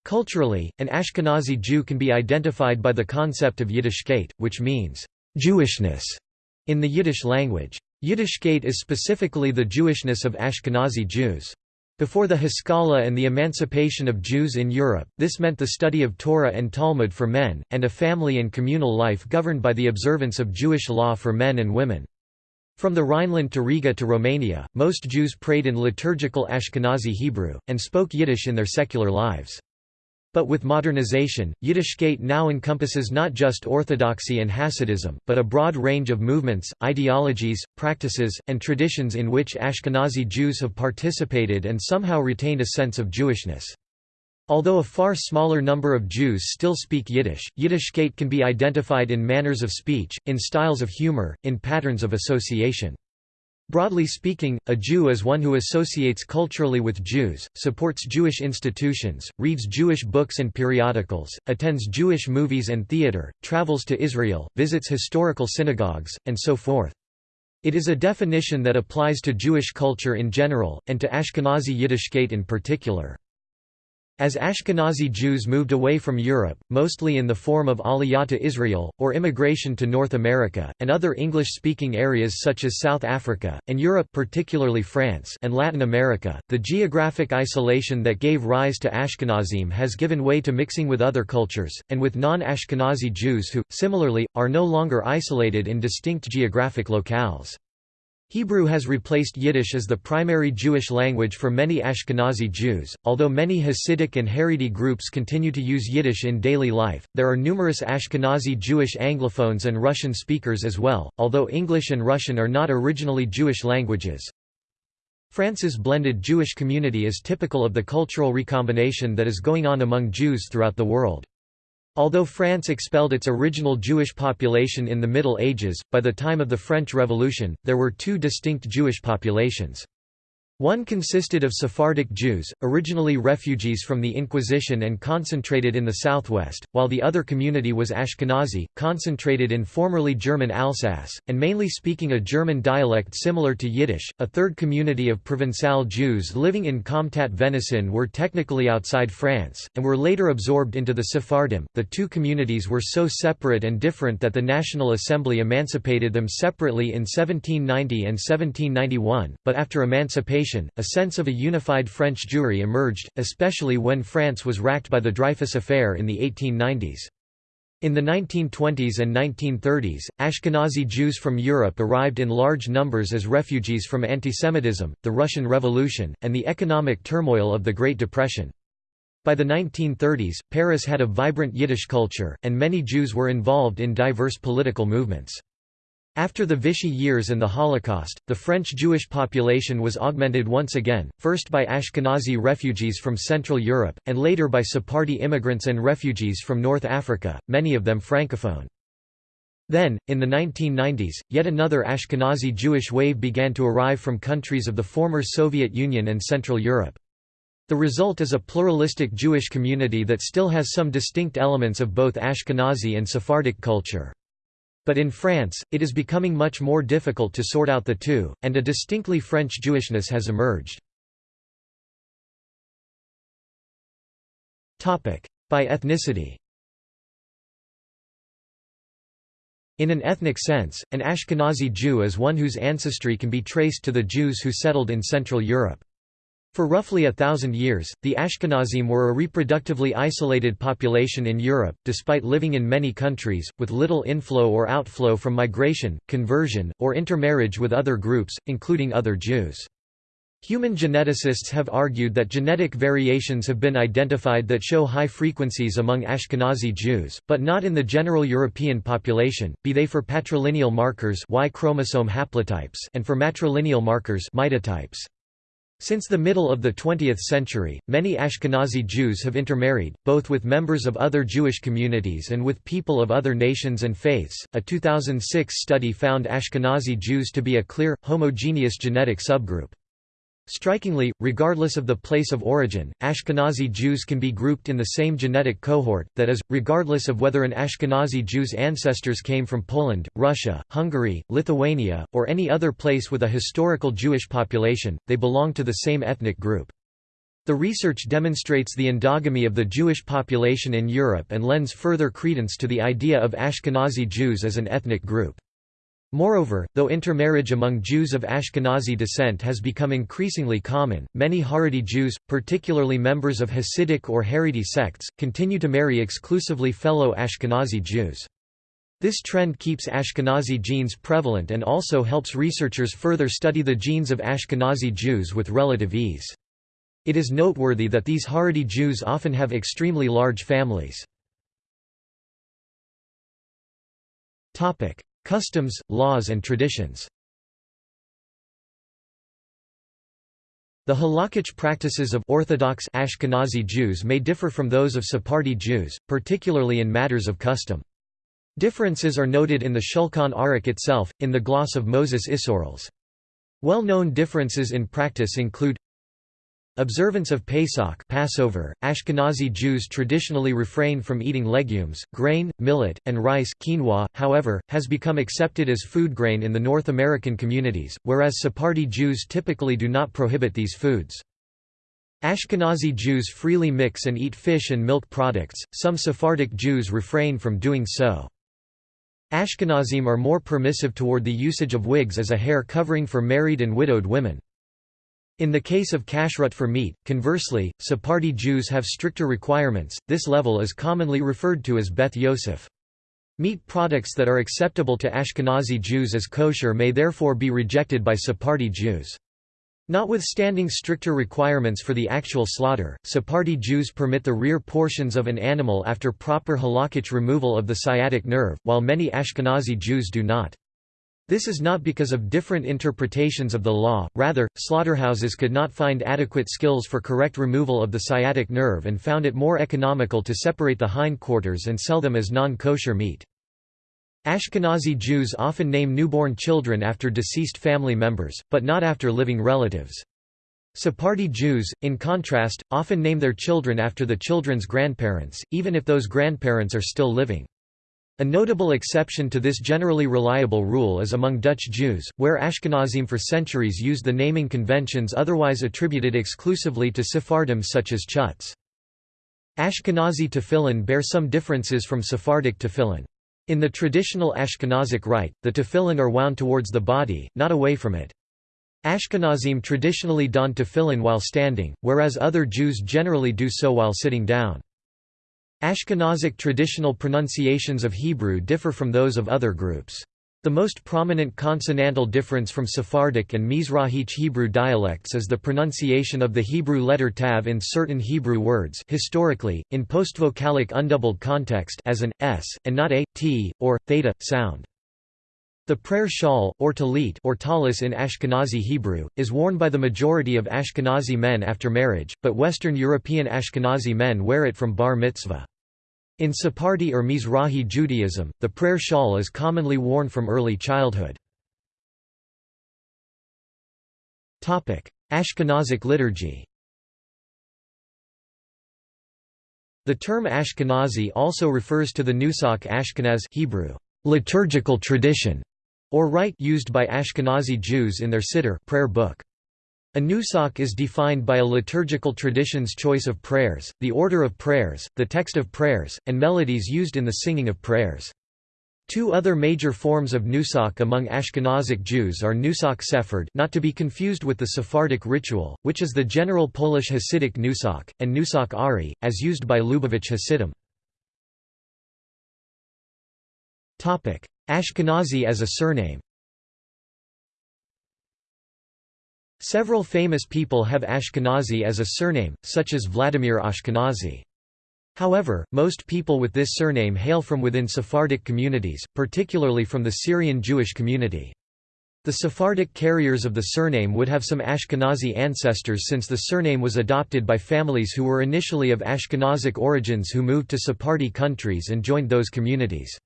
Culturally, an Ashkenazi Jew can be identified by the concept of Yiddishkeit, which means Jewishness in the Yiddish language. Yiddishkeit is specifically the Jewishness of Ashkenazi Jews. Before the Haskalah and the emancipation of Jews in Europe, this meant the study of Torah and Talmud for men, and a family and communal life governed by the observance of Jewish law for men and women. From the Rhineland to Riga to Romania, most Jews prayed in liturgical Ashkenazi Hebrew, and spoke Yiddish in their secular lives. But with modernization, Yiddishkeit now encompasses not just Orthodoxy and Hasidism, but a broad range of movements, ideologies, practices, and traditions in which Ashkenazi Jews have participated and somehow retained a sense of Jewishness. Although a far smaller number of Jews still speak Yiddish, Yiddishkeit can be identified in manners of speech, in styles of humor, in patterns of association. Broadly speaking, a Jew is one who associates culturally with Jews, supports Jewish institutions, reads Jewish books and periodicals, attends Jewish movies and theater, travels to Israel, visits historical synagogues, and so forth. It is a definition that applies to Jewish culture in general, and to Ashkenazi Yiddishkeit in particular. As Ashkenazi Jews moved away from Europe, mostly in the form of Aliyah to Israel, or immigration to North America, and other English-speaking areas such as South Africa, and Europe particularly France and Latin America, the geographic isolation that gave rise to Ashkenazim has given way to mixing with other cultures, and with non-Ashkenazi Jews who, similarly, are no longer isolated in distinct geographic locales. Hebrew has replaced Yiddish as the primary Jewish language for many Ashkenazi Jews. Although many Hasidic and Haredi groups continue to use Yiddish in daily life, there are numerous Ashkenazi Jewish Anglophones and Russian speakers as well, although English and Russian are not originally Jewish languages. France's blended Jewish community is typical of the cultural recombination that is going on among Jews throughout the world. Although France expelled its original Jewish population in the Middle Ages, by the time of the French Revolution, there were two distinct Jewish populations. One consisted of Sephardic Jews, originally refugees from the Inquisition and concentrated in the southwest, while the other community was Ashkenazi, concentrated in formerly German Alsace, and mainly speaking a German dialect similar to Yiddish. A third community of Provençal Jews living in Comtat Venaissin were technically outside France, and were later absorbed into the Sephardim. The two communities were so separate and different that the National Assembly emancipated them separately in 1790 and 1791, but after emancipation, a sense of a unified French Jewry emerged, especially when France was racked by the Dreyfus Affair in the 1890s. In the 1920s and 1930s, Ashkenazi Jews from Europe arrived in large numbers as refugees from antisemitism, the Russian Revolution, and the economic turmoil of the Great Depression. By the 1930s, Paris had a vibrant Yiddish culture, and many Jews were involved in diverse political movements. After the Vichy years and the Holocaust, the French Jewish population was augmented once again, first by Ashkenazi refugees from Central Europe, and later by Sephardi immigrants and refugees from North Africa, many of them francophone. Then, in the 1990s, yet another Ashkenazi Jewish wave began to arrive from countries of the former Soviet Union and Central Europe. The result is a pluralistic Jewish community that still has some distinct elements of both Ashkenazi and Sephardic culture. But in France, it is becoming much more difficult to sort out the two, and a distinctly French Jewishness has emerged. By ethnicity In an ethnic sense, an Ashkenazi Jew is one whose ancestry can be traced to the Jews who settled in Central Europe. For roughly a thousand years, the Ashkenazim were a reproductively isolated population in Europe, despite living in many countries, with little inflow or outflow from migration, conversion, or intermarriage with other groups, including other Jews. Human geneticists have argued that genetic variations have been identified that show high frequencies among Ashkenazi Jews, but not in the general European population, be they for patrilineal markers Y chromosome haplotypes and for matrilineal markers mitotypes. Since the middle of the 20th century, many Ashkenazi Jews have intermarried, both with members of other Jewish communities and with people of other nations and faiths. A 2006 study found Ashkenazi Jews to be a clear, homogeneous genetic subgroup. Strikingly, regardless of the place of origin, Ashkenazi Jews can be grouped in the same genetic cohort, that is, regardless of whether an Ashkenazi Jew's ancestors came from Poland, Russia, Hungary, Lithuania, or any other place with a historical Jewish population, they belong to the same ethnic group. The research demonstrates the endogamy of the Jewish population in Europe and lends further credence to the idea of Ashkenazi Jews as an ethnic group. Moreover, though intermarriage among Jews of Ashkenazi descent has become increasingly common, many Haredi Jews, particularly members of Hasidic or Haredi sects, continue to marry exclusively fellow Ashkenazi Jews. This trend keeps Ashkenazi genes prevalent and also helps researchers further study the genes of Ashkenazi Jews with relative ease. It is noteworthy that these Haredi Jews often have extremely large families. Customs, laws and traditions The halakhic practices of Orthodox Ashkenazi Jews may differ from those of Sephardi Jews, particularly in matters of custom. Differences are noted in the Shulchan Aruch itself, in the gloss of Moses Isserles. Well-known differences in practice include Observance of Pesach Passover, Ashkenazi Jews traditionally refrain from eating legumes, grain, millet, and rice quinoa, however, has become accepted as food grain in the North American communities, whereas Sephardi Jews typically do not prohibit these foods. Ashkenazi Jews freely mix and eat fish and milk products, some Sephardic Jews refrain from doing so. Ashkenazim are more permissive toward the usage of wigs as a hair covering for married and widowed women. In the case of kashrut for meat, conversely, Sephardi Jews have stricter requirements, this level is commonly referred to as Beth Yosef. Meat products that are acceptable to Ashkenazi Jews as kosher may therefore be rejected by Sephardi Jews. Notwithstanding stricter requirements for the actual slaughter, Sephardi Jews permit the rear portions of an animal after proper halakhic removal of the sciatic nerve, while many Ashkenazi Jews do not. This is not because of different interpretations of the law, rather, slaughterhouses could not find adequate skills for correct removal of the sciatic nerve and found it more economical to separate the hindquarters and sell them as non-kosher meat. Ashkenazi Jews often name newborn children after deceased family members, but not after living relatives. Sephardi Jews, in contrast, often name their children after the children's grandparents, even if those grandparents are still living. A notable exception to this generally reliable rule is among Dutch Jews, where Ashkenazim for centuries used the naming conventions otherwise attributed exclusively to Sephardim such as Chutz. Ashkenazi tefillin bear some differences from Sephardic tefillin. In the traditional Ashkenazic rite, the tefillin are wound towards the body, not away from it. Ashkenazim traditionally don tefillin while standing, whereas other Jews generally do so while sitting down. Ashkenazic traditional pronunciations of Hebrew differ from those of other groups. The most prominent consonantal difference from Sephardic and Mizrahic Hebrew dialects is the pronunciation of the Hebrew letter tav in certain Hebrew words historically, in postvocalic undoubled context as an s, and not a, t, or, theta, sound. The prayer shawl, or talit or talis in Ashkenazi Hebrew, is worn by the majority of Ashkenazi men after marriage, but Western European Ashkenazi men wear it from bar mitzvah. In Sephardi or Mizrahi Judaism, the prayer shawl is commonly worn from early childhood. Ashkenazic liturgy The term Ashkenazi also refers to the Nusach Ashkenaz Hebrew, liturgical tradition, or rite used by Ashkenazi Jews in their Siddur prayer book. A nusach is defined by a liturgical tradition's choice of prayers, the order of prayers, the text of prayers, and melodies used in the singing of prayers. Two other major forms of nusach among Ashkenazic Jews are nusach sephard not to be confused with the Sephardic ritual, which is the general Polish Hasidic nusach, and nusach ari, as used by Lubavitch Hasidim. Ashkenazi as a surname Several famous people have Ashkenazi as a surname, such as Vladimir Ashkenazi. However, most people with this surname hail from within Sephardic communities, particularly from the Syrian Jewish community. The Sephardic carriers of the surname would have some Ashkenazi ancestors since the surname was adopted by families who were initially of Ashkenazic origins who moved to Sephardi countries and joined those communities.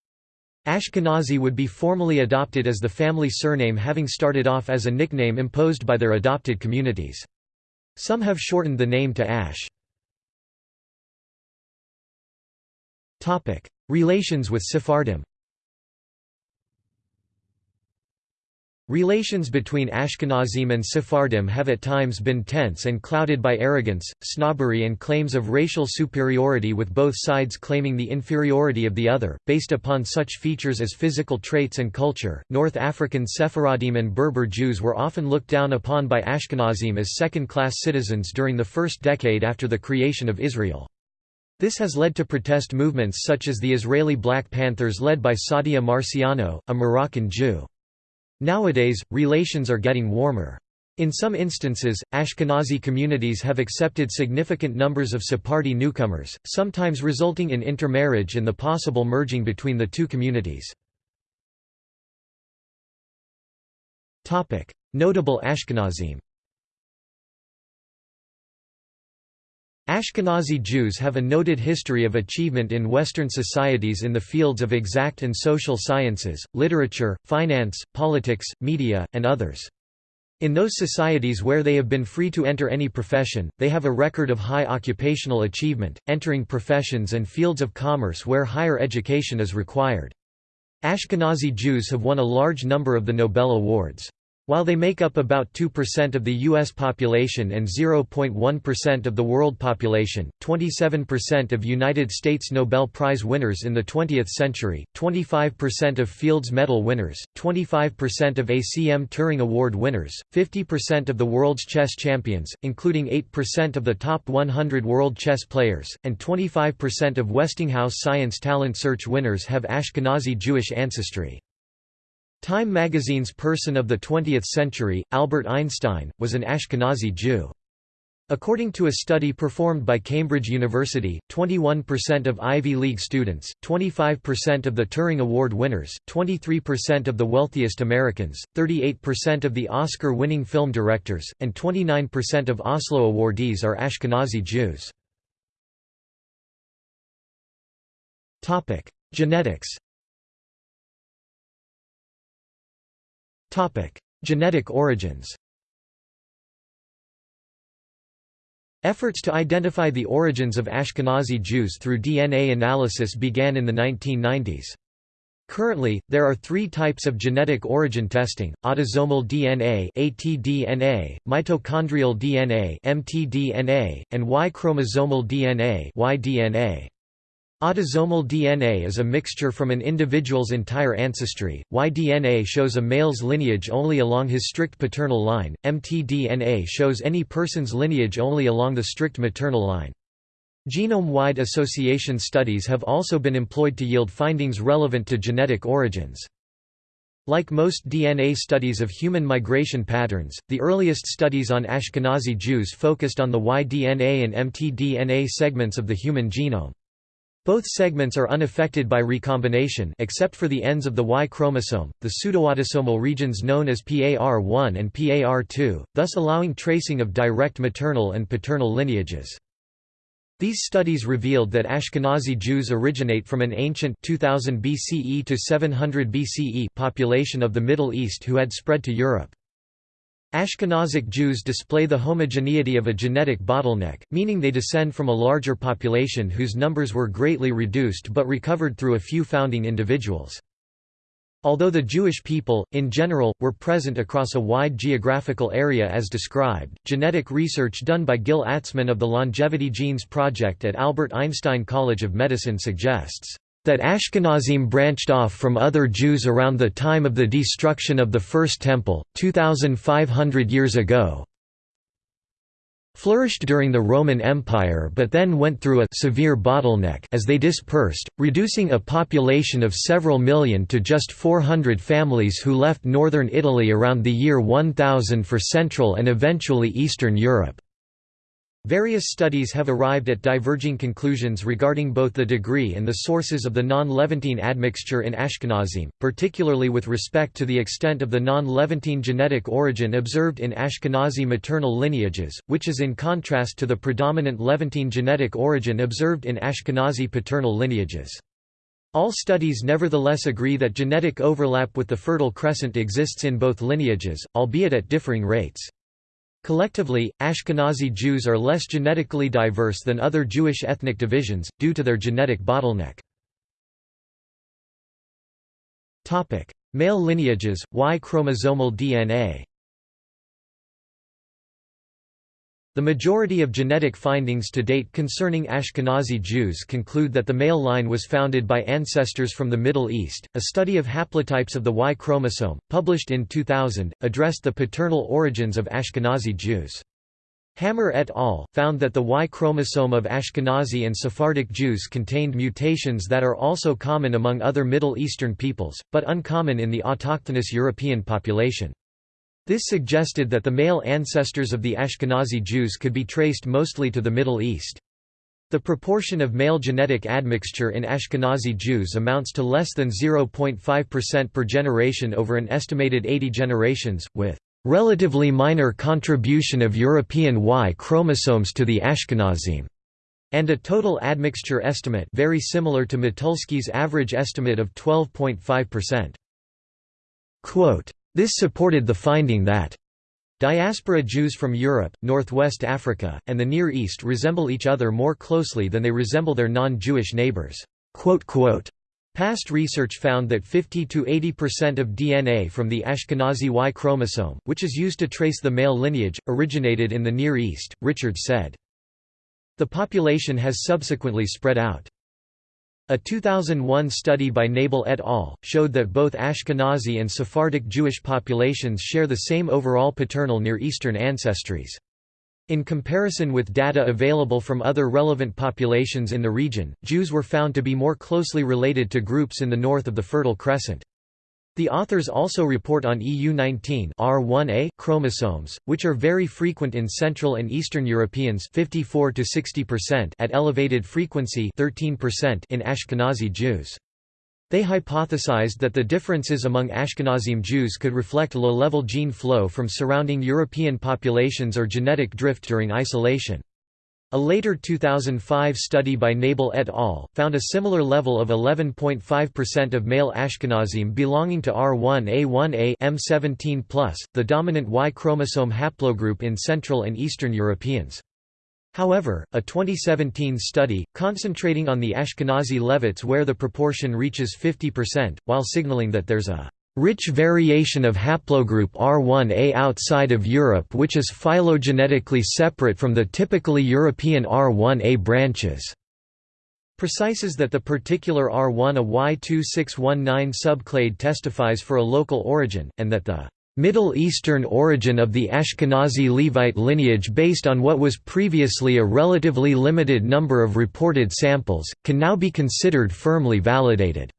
Ashkenazi would be formally adopted as the family surname having started off as a nickname imposed by their adopted communities. Some have shortened the name to Ash. Relations with Sephardim Relations between Ashkenazim and Sephardim have at times been tense and clouded by arrogance, snobbery and claims of racial superiority with both sides claiming the inferiority of the other, based upon such features as physical traits and culture. North African Sephardim and Berber Jews were often looked down upon by Ashkenazim as second-class citizens during the first decade after the creation of Israel. This has led to protest movements such as the Israeli Black Panthers led by Saadia Marciano, a Moroccan Jew. Nowadays, relations are getting warmer. In some instances, Ashkenazi communities have accepted significant numbers of Sephardi newcomers, sometimes resulting in intermarriage and the possible merging between the two communities. Notable Ashkenazim Ashkenazi Jews have a noted history of achievement in Western societies in the fields of exact and social sciences, literature, finance, politics, media, and others. In those societies where they have been free to enter any profession, they have a record of high occupational achievement, entering professions and fields of commerce where higher education is required. Ashkenazi Jews have won a large number of the Nobel Awards. While they make up about 2% of the U.S. population and 0.1% of the world population, 27% of United States Nobel Prize winners in the 20th century, 25% of Fields Medal winners, 25% of ACM Turing Award winners, 50% of the world's chess champions, including 8% of the top 100 world chess players, and 25% of Westinghouse Science Talent Search winners have Ashkenazi Jewish ancestry. Time magazine's person of the 20th century, Albert Einstein, was an Ashkenazi Jew. According to a study performed by Cambridge University, 21% of Ivy League students, 25% of the Turing Award winners, 23% of the wealthiest Americans, 38% of the Oscar-winning film directors, and 29% of Oslo awardees are Ashkenazi Jews. Genetics Genetic origins Efforts to identify the origins of Ashkenazi Jews through DNA analysis began in the 1990s. Currently, there are three types of genetic origin testing, autosomal DNA ATDNA, mitochondrial DNA MTDNA, and Y-chromosomal DNA YDNA. Autosomal DNA is a mixture from an individual's entire ancestry, Y-DNA shows a male's lineage only along his strict paternal line, mtDNA shows any person's lineage only along the strict maternal line. Genome-wide association studies have also been employed to yield findings relevant to genetic origins. Like most DNA studies of human migration patterns, the earliest studies on Ashkenazi Jews focused on the Y-DNA and mtDNA segments of the human genome. Both segments are unaffected by recombination except for the ends of the Y chromosome, the pseudoautosomal regions known as PAR1 and PAR2, thus allowing tracing of direct maternal and paternal lineages. These studies revealed that Ashkenazi Jews originate from an ancient 2000 BCE to 700 BCE population of the Middle East who had spread to Europe. Ashkenazic Jews display the homogeneity of a genetic bottleneck, meaning they descend from a larger population whose numbers were greatly reduced but recovered through a few founding individuals. Although the Jewish people, in general, were present across a wide geographical area as described, genetic research done by Gil Atzmon of the Longevity Genes Project at Albert Einstein College of Medicine suggests that Ashkenazim branched off from other Jews around the time of the destruction of the First Temple, 2,500 years ago, flourished during the Roman Empire but then went through a severe bottleneck as they dispersed, reducing a population of several million to just 400 families who left northern Italy around the year 1000 for Central and eventually Eastern Europe. Various studies have arrived at diverging conclusions regarding both the degree and the sources of the non-Levantine admixture in Ashkenazim, particularly with respect to the extent of the non-Levantine genetic origin observed in Ashkenazi maternal lineages, which is in contrast to the predominant Levantine genetic origin observed in Ashkenazi paternal lineages. All studies nevertheless agree that genetic overlap with the Fertile Crescent exists in both lineages, albeit at differing rates. Collectively, Ashkenazi Jews are less genetically diverse than other Jewish ethnic divisions, due to their genetic bottleneck. Male lineages, Y chromosomal DNA The majority of genetic findings to date concerning Ashkenazi Jews conclude that the male line was founded by ancestors from the Middle East. A study of haplotypes of the Y chromosome, published in 2000, addressed the paternal origins of Ashkenazi Jews. Hammer et al. found that the Y chromosome of Ashkenazi and Sephardic Jews contained mutations that are also common among other Middle Eastern peoples, but uncommon in the autochthonous European population. This suggested that the male ancestors of the Ashkenazi Jews could be traced mostly to the Middle East. The proportion of male genetic admixture in Ashkenazi Jews amounts to less than 0.5% per generation over an estimated 80 generations, with relatively minor contribution of European Y chromosomes to the Ashkenazim, and a total admixture estimate very similar to Motulsky's average estimate of 12.5%. This supported the finding that Diaspora Jews from Europe, Northwest Africa, and the Near East resemble each other more closely than they resemble their non-Jewish neighbors. Past research found that 50–80% of DNA from the Ashkenazi Y chromosome, which is used to trace the male lineage, originated in the Near East, Richard said. The population has subsequently spread out. A 2001 study by Nebel et al. showed that both Ashkenazi and Sephardic Jewish populations share the same overall paternal Near Eastern ancestries. In comparison with data available from other relevant populations in the region, Jews were found to be more closely related to groups in the north of the Fertile Crescent. The authors also report on EU19 R1a chromosomes, which are very frequent in Central and Eastern Europeans 54 to 60% at elevated frequency 13% in Ashkenazi Jews. They hypothesized that the differences among Ashkenazim Jews could reflect low-level gene flow from surrounding European populations or genetic drift during isolation. A later 2005 study by Nebel et al. found a similar level of 11.5% of male Ashkenazim belonging to R1A1A M17+, the dominant Y chromosome haplogroup in Central and Eastern Europeans. However, a 2017 study, concentrating on the Ashkenazi Levites where the proportion reaches 50%, while signaling that there's a rich variation of haplogroup R1a outside of Europe which is phylogenetically separate from the typically European R1a branches. Precises that the particular R1 a Y2619 subclade testifies for a local origin, and that the Middle Eastern origin of the Ashkenazi Levite lineage based on what was previously a relatively limited number of reported samples, can now be considered firmly validated.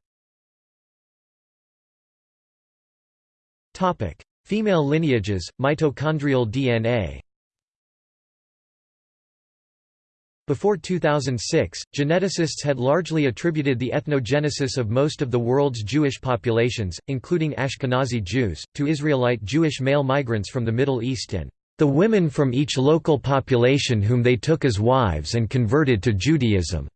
Female lineages, mitochondrial DNA Before 2006, geneticists had largely attributed the ethnogenesis of most of the world's Jewish populations, including Ashkenazi Jews, to Israelite Jewish male migrants from the Middle East and the women from each local population whom they took as wives and converted to Judaism.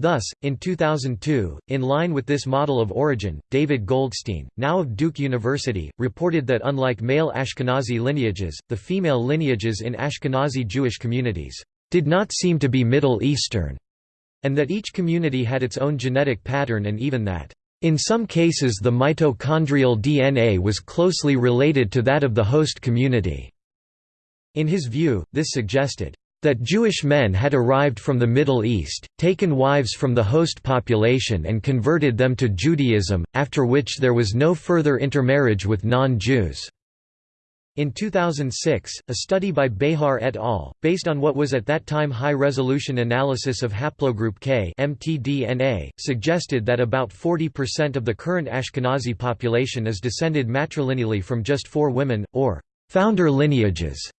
Thus, in 2002, in line with this model of origin, David Goldstein, now of Duke University, reported that unlike male Ashkenazi lineages, the female lineages in Ashkenazi Jewish communities did not seem to be Middle Eastern, and that each community had its own genetic pattern and even that In some cases the mitochondrial DNA was closely related to that of the host community. In his view, this suggested that Jewish men had arrived from the Middle East, taken wives from the host population and converted them to Judaism, after which there was no further intermarriage with non-Jews. In 2006, a study by Behar et al., based on what was at that time high-resolution analysis of haplogroup K mtDNA, suggested that about 40% of the current Ashkenazi population is descended matrilineally from just four women, or «founder lineages»,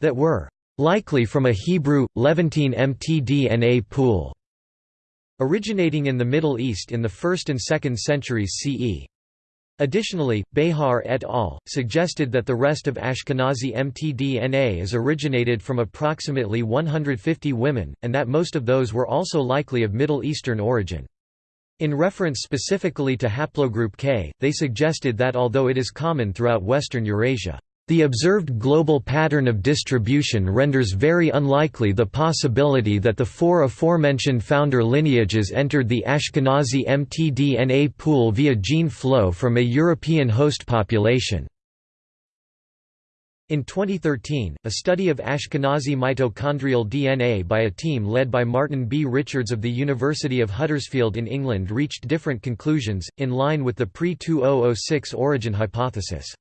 that were likely from a Hebrew, Levantine mtDNA pool, originating in the Middle East in the 1st and 2nd centuries CE. Additionally, Behar et al. suggested that the rest of Ashkenazi mtDNA is originated from approximately 150 women, and that most of those were also likely of Middle Eastern origin. In reference specifically to haplogroup K, they suggested that although it is common throughout Western Eurasia, the observed global pattern of distribution renders very unlikely the possibility that the four aforementioned founder lineages entered the Ashkenazi mtDNA pool via gene flow from a European host population. In 2013, a study of Ashkenazi mitochondrial DNA by a team led by Martin B. Richards of the University of Huddersfield in England reached different conclusions, in line with the pre-2006 origin hypothesis.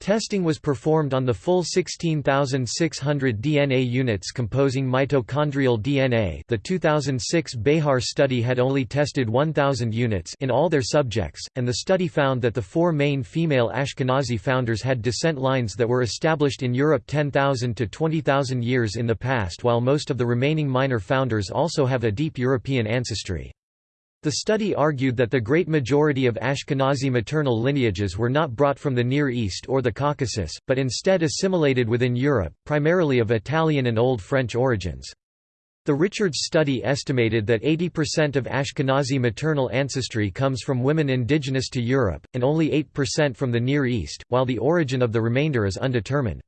Testing was performed on the full 16,600 DNA units composing mitochondrial DNA the 2006 Behar study had only tested 1,000 units in all their subjects, and the study found that the four main female Ashkenazi founders had descent lines that were established in Europe 10,000 to 20,000 years in the past while most of the remaining minor founders also have a deep European ancestry. The study argued that the great majority of Ashkenazi maternal lineages were not brought from the Near East or the Caucasus, but instead assimilated within Europe, primarily of Italian and Old French origins. The Richards study estimated that 80% of Ashkenazi maternal ancestry comes from women indigenous to Europe, and only 8% from the Near East, while the origin of the remainder is undetermined.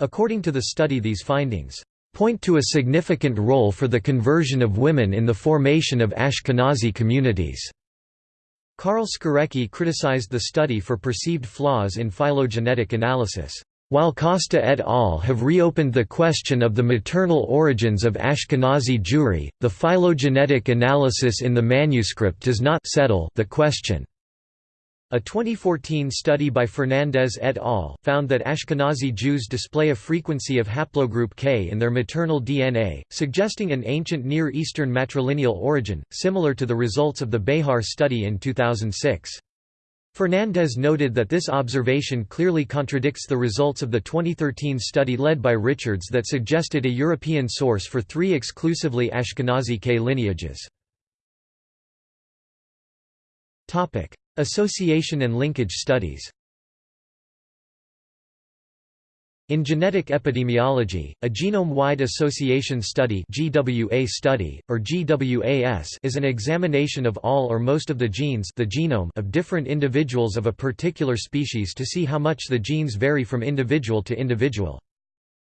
According to the study these findings point to a significant role for the conversion of women in the formation of Ashkenazi communities. Karl Skorecki criticized the study for perceived flaws in phylogenetic analysis. While Costa et al. have reopened the question of the maternal origins of Ashkenazi Jewry, the phylogenetic analysis in the manuscript does not settle the question. A 2014 study by Fernandez et al. found that Ashkenazi Jews display a frequency of haplogroup K in their maternal DNA, suggesting an ancient Near Eastern matrilineal origin, similar to the results of the Behar study in 2006. Fernandez noted that this observation clearly contradicts the results of the 2013 study led by Richards that suggested a European source for three exclusively Ashkenazi K lineages. Association and linkage studies In genetic epidemiology, a genome-wide association study GWA study, or GWAS is an examination of all or most of the genes the genome of different individuals of a particular species to see how much the genes vary from individual to individual.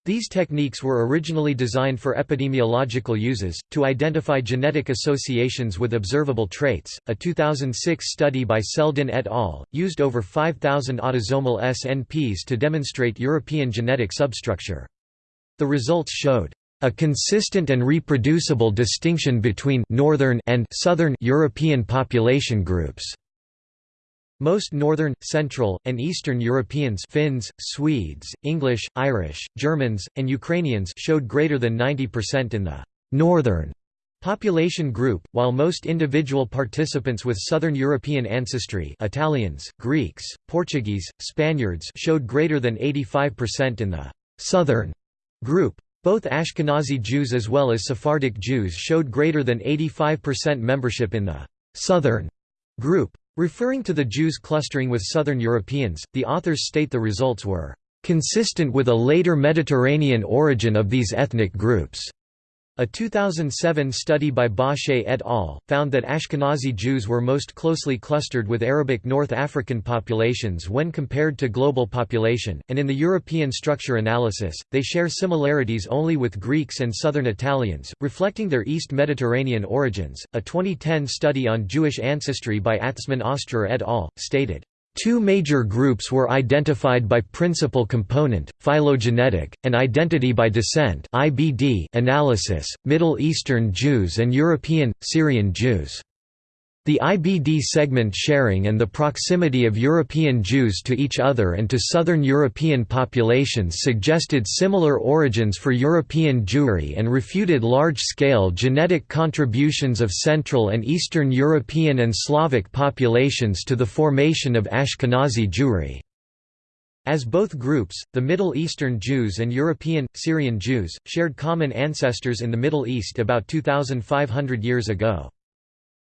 These techniques were originally designed for epidemiological uses, to identify genetic associations with observable traits. A 2006 study by Seldin et al. used over 5,000 autosomal SNPs to demonstrate European genetic substructure. The results showed a consistent and reproducible distinction between northern and southern European population groups. Most Northern, Central, and Eastern Europeans Finns, Swedes, English, Irish, Germans, and Ukrainians showed greater than 90% in the «northern» population group, while most individual participants with Southern European ancestry Italians, Greeks, Portuguese, Spaniards showed greater than 85% in the «southern» group. Both Ashkenazi Jews as well as Sephardic Jews showed greater than 85% membership in the «southern» group. Referring to the Jews clustering with Southern Europeans, the authors state the results were consistent with a later Mediterranean origin of these ethnic groups. A 2007 study by Bauchet et al. found that Ashkenazi Jews were most closely clustered with Arabic North African populations when compared to global population, and in the European structure analysis, they share similarities only with Greeks and Southern Italians, reflecting their East Mediterranean origins. A 2010 study on Jewish ancestry by Atzmon Ostrer et al. stated, Two major groups were identified by principal component, phylogenetic, and identity by descent (IBD) analysis: Middle Eastern Jews and European Syrian Jews. The IBD segment sharing and the proximity of European Jews to each other and to Southern European populations suggested similar origins for European Jewry and refuted large-scale genetic contributions of Central and Eastern European and Slavic populations to the formation of Ashkenazi Jewry. As both groups, the Middle Eastern Jews and European, Syrian Jews, shared common ancestors in the Middle East about 2,500 years ago.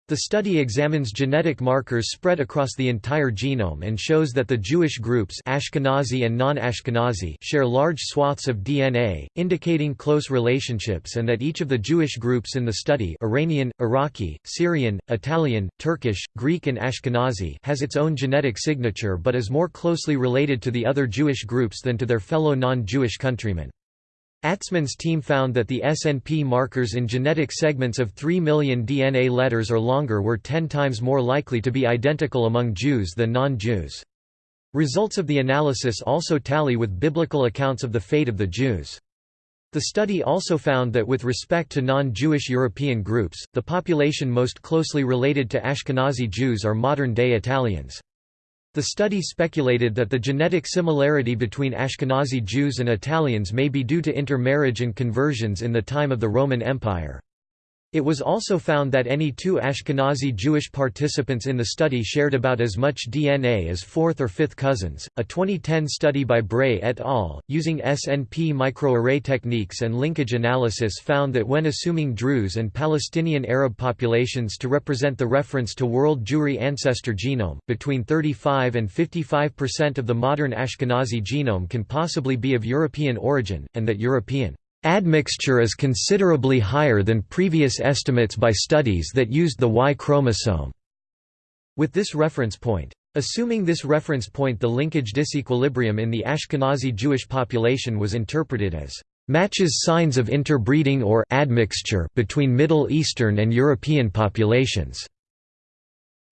The study examines genetic markers spread across the entire genome and shows that the Jewish groups Ashkenazi and non-Ashkenazi share large swaths of DNA, indicating close relationships and that each of the Jewish groups in the study Iranian, Iraqi, Syrian, Italian, Turkish, Greek and Ashkenazi has its own genetic signature but is more closely related to the other Jewish groups than to their fellow non-Jewish countrymen. Atzmon's team found that the SNP markers in genetic segments of 3 million DNA letters or longer were 10 times more likely to be identical among Jews than non-Jews. Results of the analysis also tally with biblical accounts of the fate of the Jews. The study also found that with respect to non-Jewish European groups, the population most closely related to Ashkenazi Jews are modern-day Italians. The study speculated that the genetic similarity between Ashkenazi Jews and Italians may be due to intermarriage and conversions in the time of the Roman Empire. It was also found that any two Ashkenazi Jewish participants in the study shared about as much DNA as fourth or fifth cousins. A 2010 study by Bray et al., using SNP microarray techniques and linkage analysis, found that when assuming Druze and Palestinian Arab populations to represent the reference to World Jewry ancestor genome, between 35 and 55% of the modern Ashkenazi genome can possibly be of European origin, and that European Admixture is considerably higher than previous estimates by studies that used the Y chromosome. With this reference point. Assuming this reference point the linkage disequilibrium in the Ashkenazi Jewish population was interpreted as matches signs of interbreeding or admixture between Middle Eastern and European populations.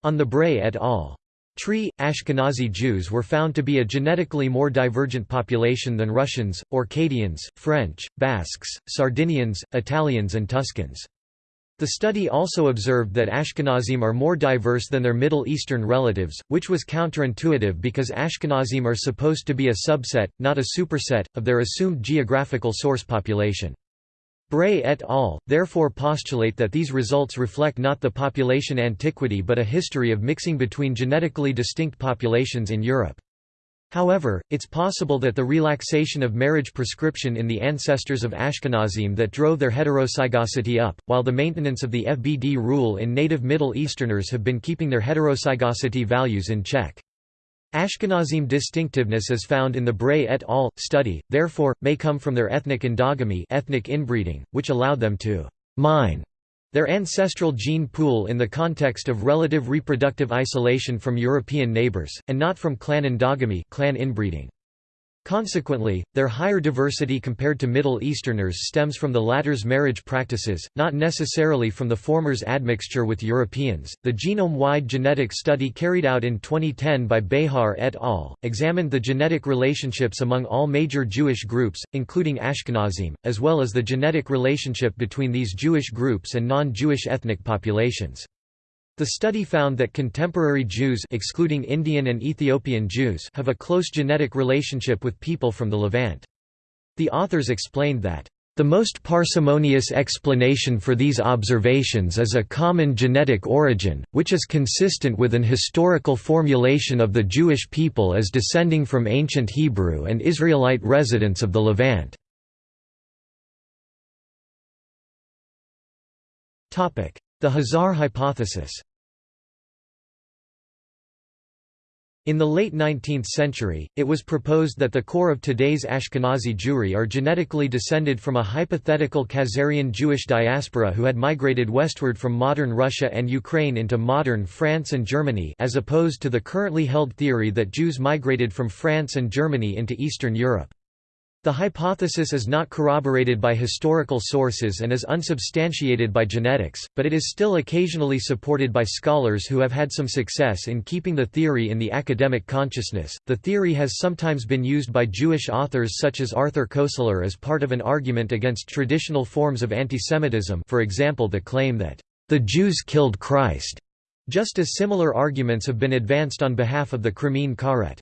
On the Bray et al. Tree, Ashkenazi Jews were found to be a genetically more divergent population than Russians, Orcadians, French, Basques, Sardinians, Italians and Tuscans. The study also observed that Ashkenazim are more diverse than their Middle Eastern relatives, which was counterintuitive because Ashkenazim are supposed to be a subset, not a superset, of their assumed geographical source population. Bray et al. therefore postulate that these results reflect not the population antiquity but a history of mixing between genetically distinct populations in Europe. However, it's possible that the relaxation of marriage prescription in the ancestors of Ashkenazim that drove their heterozygosity up, while the maintenance of the FBD rule in native Middle Easterners have been keeping their heterozygosity values in check. Ashkenazim distinctiveness is found in the Bray et al. study, therefore, may come from their ethnic endogamy ethnic inbreeding, which allowed them to «mine» their ancestral gene pool in the context of relative reproductive isolation from European neighbors, and not from clan endogamy clan inbreeding. Consequently, their higher diversity compared to Middle Easterners stems from the latter's marriage practices, not necessarily from the former's admixture with Europeans. The genome wide genetic study carried out in 2010 by Behar et al. examined the genetic relationships among all major Jewish groups, including Ashkenazim, as well as the genetic relationship between these Jewish groups and non Jewish ethnic populations. The study found that contemporary Jews excluding Indian and Ethiopian Jews have a close genetic relationship with people from the Levant. The authors explained that the most parsimonious explanation for these observations is a common genetic origin, which is consistent with an historical formulation of the Jewish people as descending from ancient Hebrew and Israelite residents of the Levant. The Khazar hypothesis In the late 19th century, it was proposed that the core of today's Ashkenazi Jewry are genetically descended from a hypothetical Khazarian Jewish diaspora who had migrated westward from modern Russia and Ukraine into modern France and Germany as opposed to the currently held theory that Jews migrated from France and Germany into Eastern Europe. The hypothesis is not corroborated by historical sources and is unsubstantiated by genetics, but it is still occasionally supported by scholars who have had some success in keeping the theory in the academic consciousness. The theory has sometimes been used by Jewish authors such as Arthur Koestler as part of an argument against traditional forms of antisemitism, for example, the claim that the Jews killed Christ. Just as similar arguments have been advanced on behalf of the Crimean Karet.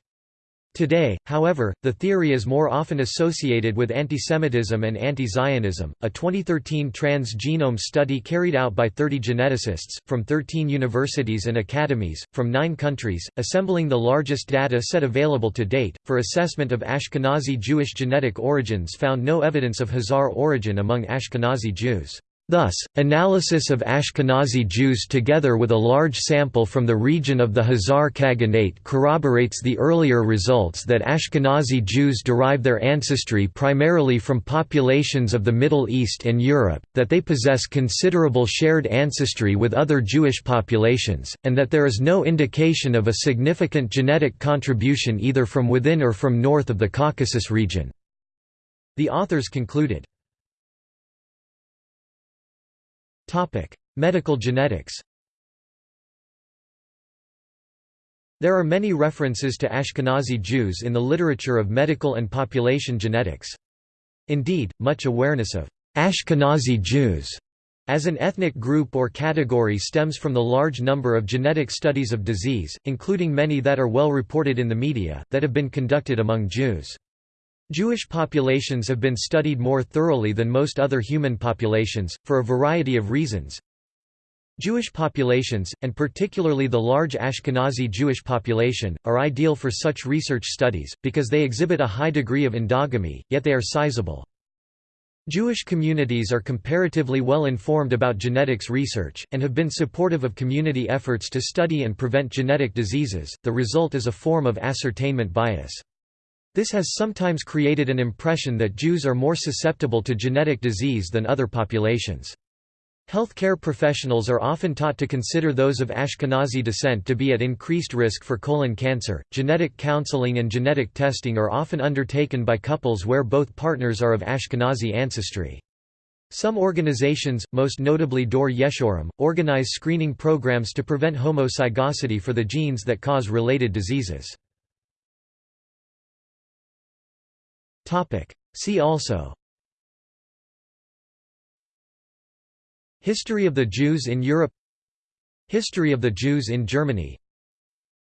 Today, however, the theory is more often associated with antisemitism and anti-Zionism. A 2013 trans-genome study carried out by 30 geneticists, from 13 universities and academies, from nine countries, assembling the largest data set available to date, for assessment of Ashkenazi Jewish genetic origins found no evidence of Khazar origin among Ashkenazi Jews. Thus, analysis of Ashkenazi Jews together with a large sample from the region of the Khazar Khaganate corroborates the earlier results that Ashkenazi Jews derive their ancestry primarily from populations of the Middle East and Europe, that they possess considerable shared ancestry with other Jewish populations, and that there is no indication of a significant genetic contribution either from within or from north of the Caucasus region. The authors concluded, Topic: Medical genetics. There are many references to Ashkenazi Jews in the literature of medical and population genetics. Indeed, much awareness of Ashkenazi Jews as an ethnic group or category stems from the large number of genetic studies of disease, including many that are well reported in the media, that have been conducted among Jews. Jewish populations have been studied more thoroughly than most other human populations, for a variety of reasons. Jewish populations, and particularly the large Ashkenazi Jewish population, are ideal for such research studies, because they exhibit a high degree of endogamy, yet they are sizable. Jewish communities are comparatively well informed about genetics research, and have been supportive of community efforts to study and prevent genetic diseases, the result is a form of ascertainment bias. This has sometimes created an impression that Jews are more susceptible to genetic disease than other populations. Healthcare professionals are often taught to consider those of Ashkenazi descent to be at increased risk for colon cancer. Genetic counseling and genetic testing are often undertaken by couples where both partners are of Ashkenazi ancestry. Some organizations, most notably Dor Yeshorim, organize screening programs to prevent homozygosity for the genes that cause related diseases. See also. History of the Jews in Europe. History of the Jews in Germany.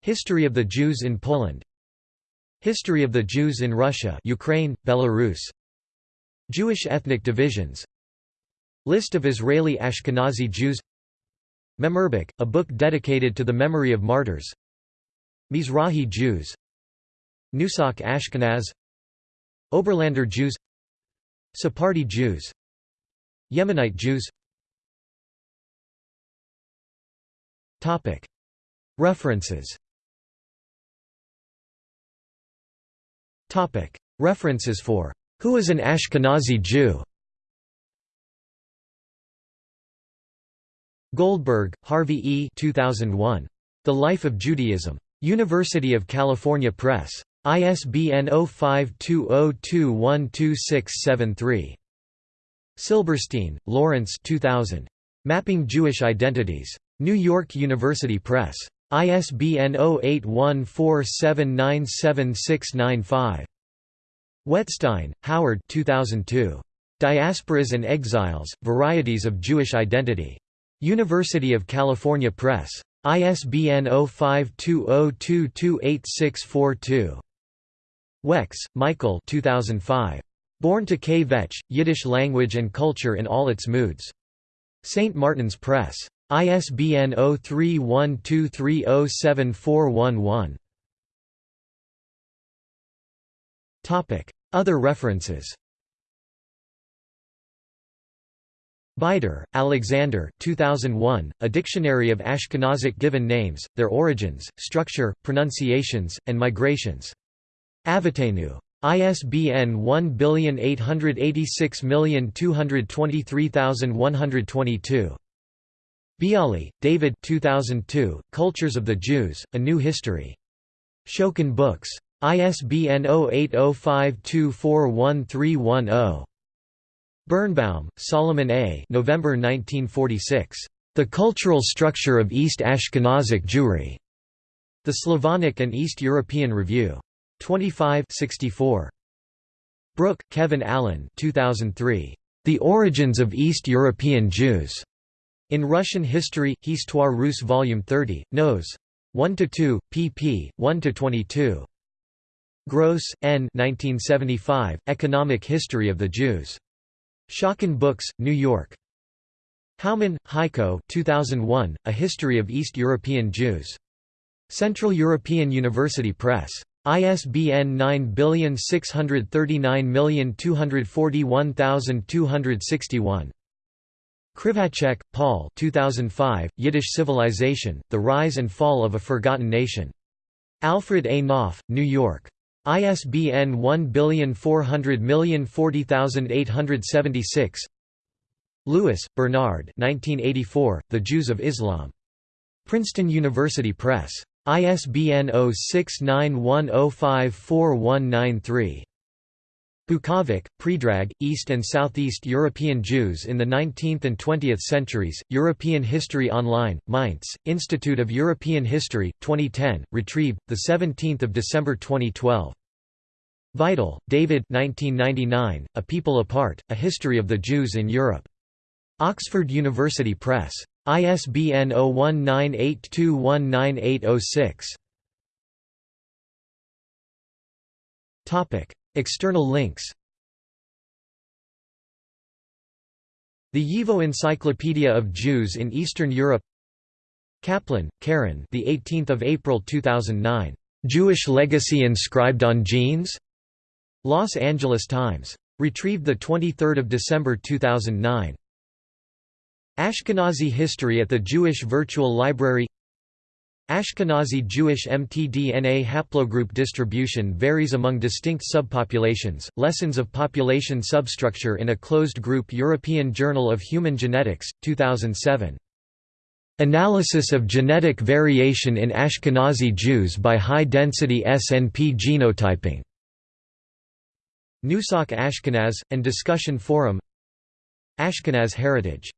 History of the Jews in Poland. History of the Jews in Russia Ukraine, Belarus. Jewish ethnic divisions. List of Israeli Ashkenazi Jews. Memorbuch, a book dedicated to the memory of martyrs. Mizrahi Jews. Nusach Ashkenaz Oberlander Jews Sephardi Jews Yemenite Jews References References for Who is an Ashkenazi Jew? Goldberg, Harvey E. 2001. The Life of Judaism. University of California Press. ISBN 0520212673. Silberstein, Lawrence 2000. Mapping Jewish Identities. New York University Press. ISBN 0814797695. Wettstein, Howard 2002. Diasporas and Exiles, Varieties of Jewish Identity. University of California Press. ISBN 0520228642. Wex, Michael 2005. Born to Kvetch, Yiddish Language and Culture in All Its Moods. St. Martin's Press. ISBN 0312307411. Other references Beider, Alexander 2001, A Dictionary of Ashkenazic Given Names, Their Origins, Structure, Pronunciations, and Migrations. Avotaynu. ISBN 1886223122. Biale, David 2002, Cultures of the Jews, A New History. Schocken Books. ISBN 0805241310. Birnbaum, Solomon A. November 1946. The Cultural Structure of East Ashkenazic Jewry. The Slavonic and East European Review. 25 64. Brook, Kevin Allen 2003. The Origins of East European Jews. In Russian History, Histoire russe Volume 30, Nos. 1–2, pp. 1–22. Gross, N. 1975, Economic History of the Jews. Schocken Books, New York. Haumann, Heiko 2001, A History of East European Jews. Central European University Press. ISBN 9639241,261. Kriwaczek, Paul 2005, Yiddish Civilization, The Rise and Fall of a Forgotten Nation. Alfred A. Knopf, New York. ISBN 1400040876 Lewis, Bernard 1984, The Jews of Islam. Princeton University Press. ISBN 0691054193. Bukovec, Predrag, East and Southeast European Jews in the 19th and 20th Centuries, European History Online, Mainz, Institute of European History, 2010, retrieved, 17 December 2012. Vital, David 1999, A People Apart, A History of the Jews in Europe. Oxford University Press. ISBN 0198219806. External links. The YIVO Encyclopedia of Jews in Eastern Europe. Kaplan, Karen the 18th of April 2009 Jewish legacy inscribed on genes Los Angeles Times. Retrieved the 23rd of December 2009 Ashkenazi history at the Jewish Virtual Library Ashkenazi Jewish mtDNA haplogroup distribution varies among distinct subpopulations. Lessons of Population Substructure in a Closed Group European Journal of Human Genetics, 2007. Analysis of genetic variation in Ashkenazi Jews by high-density SNP genotyping. Nusach Ashkenaz, and Discussion Forum Ashkenaz Heritage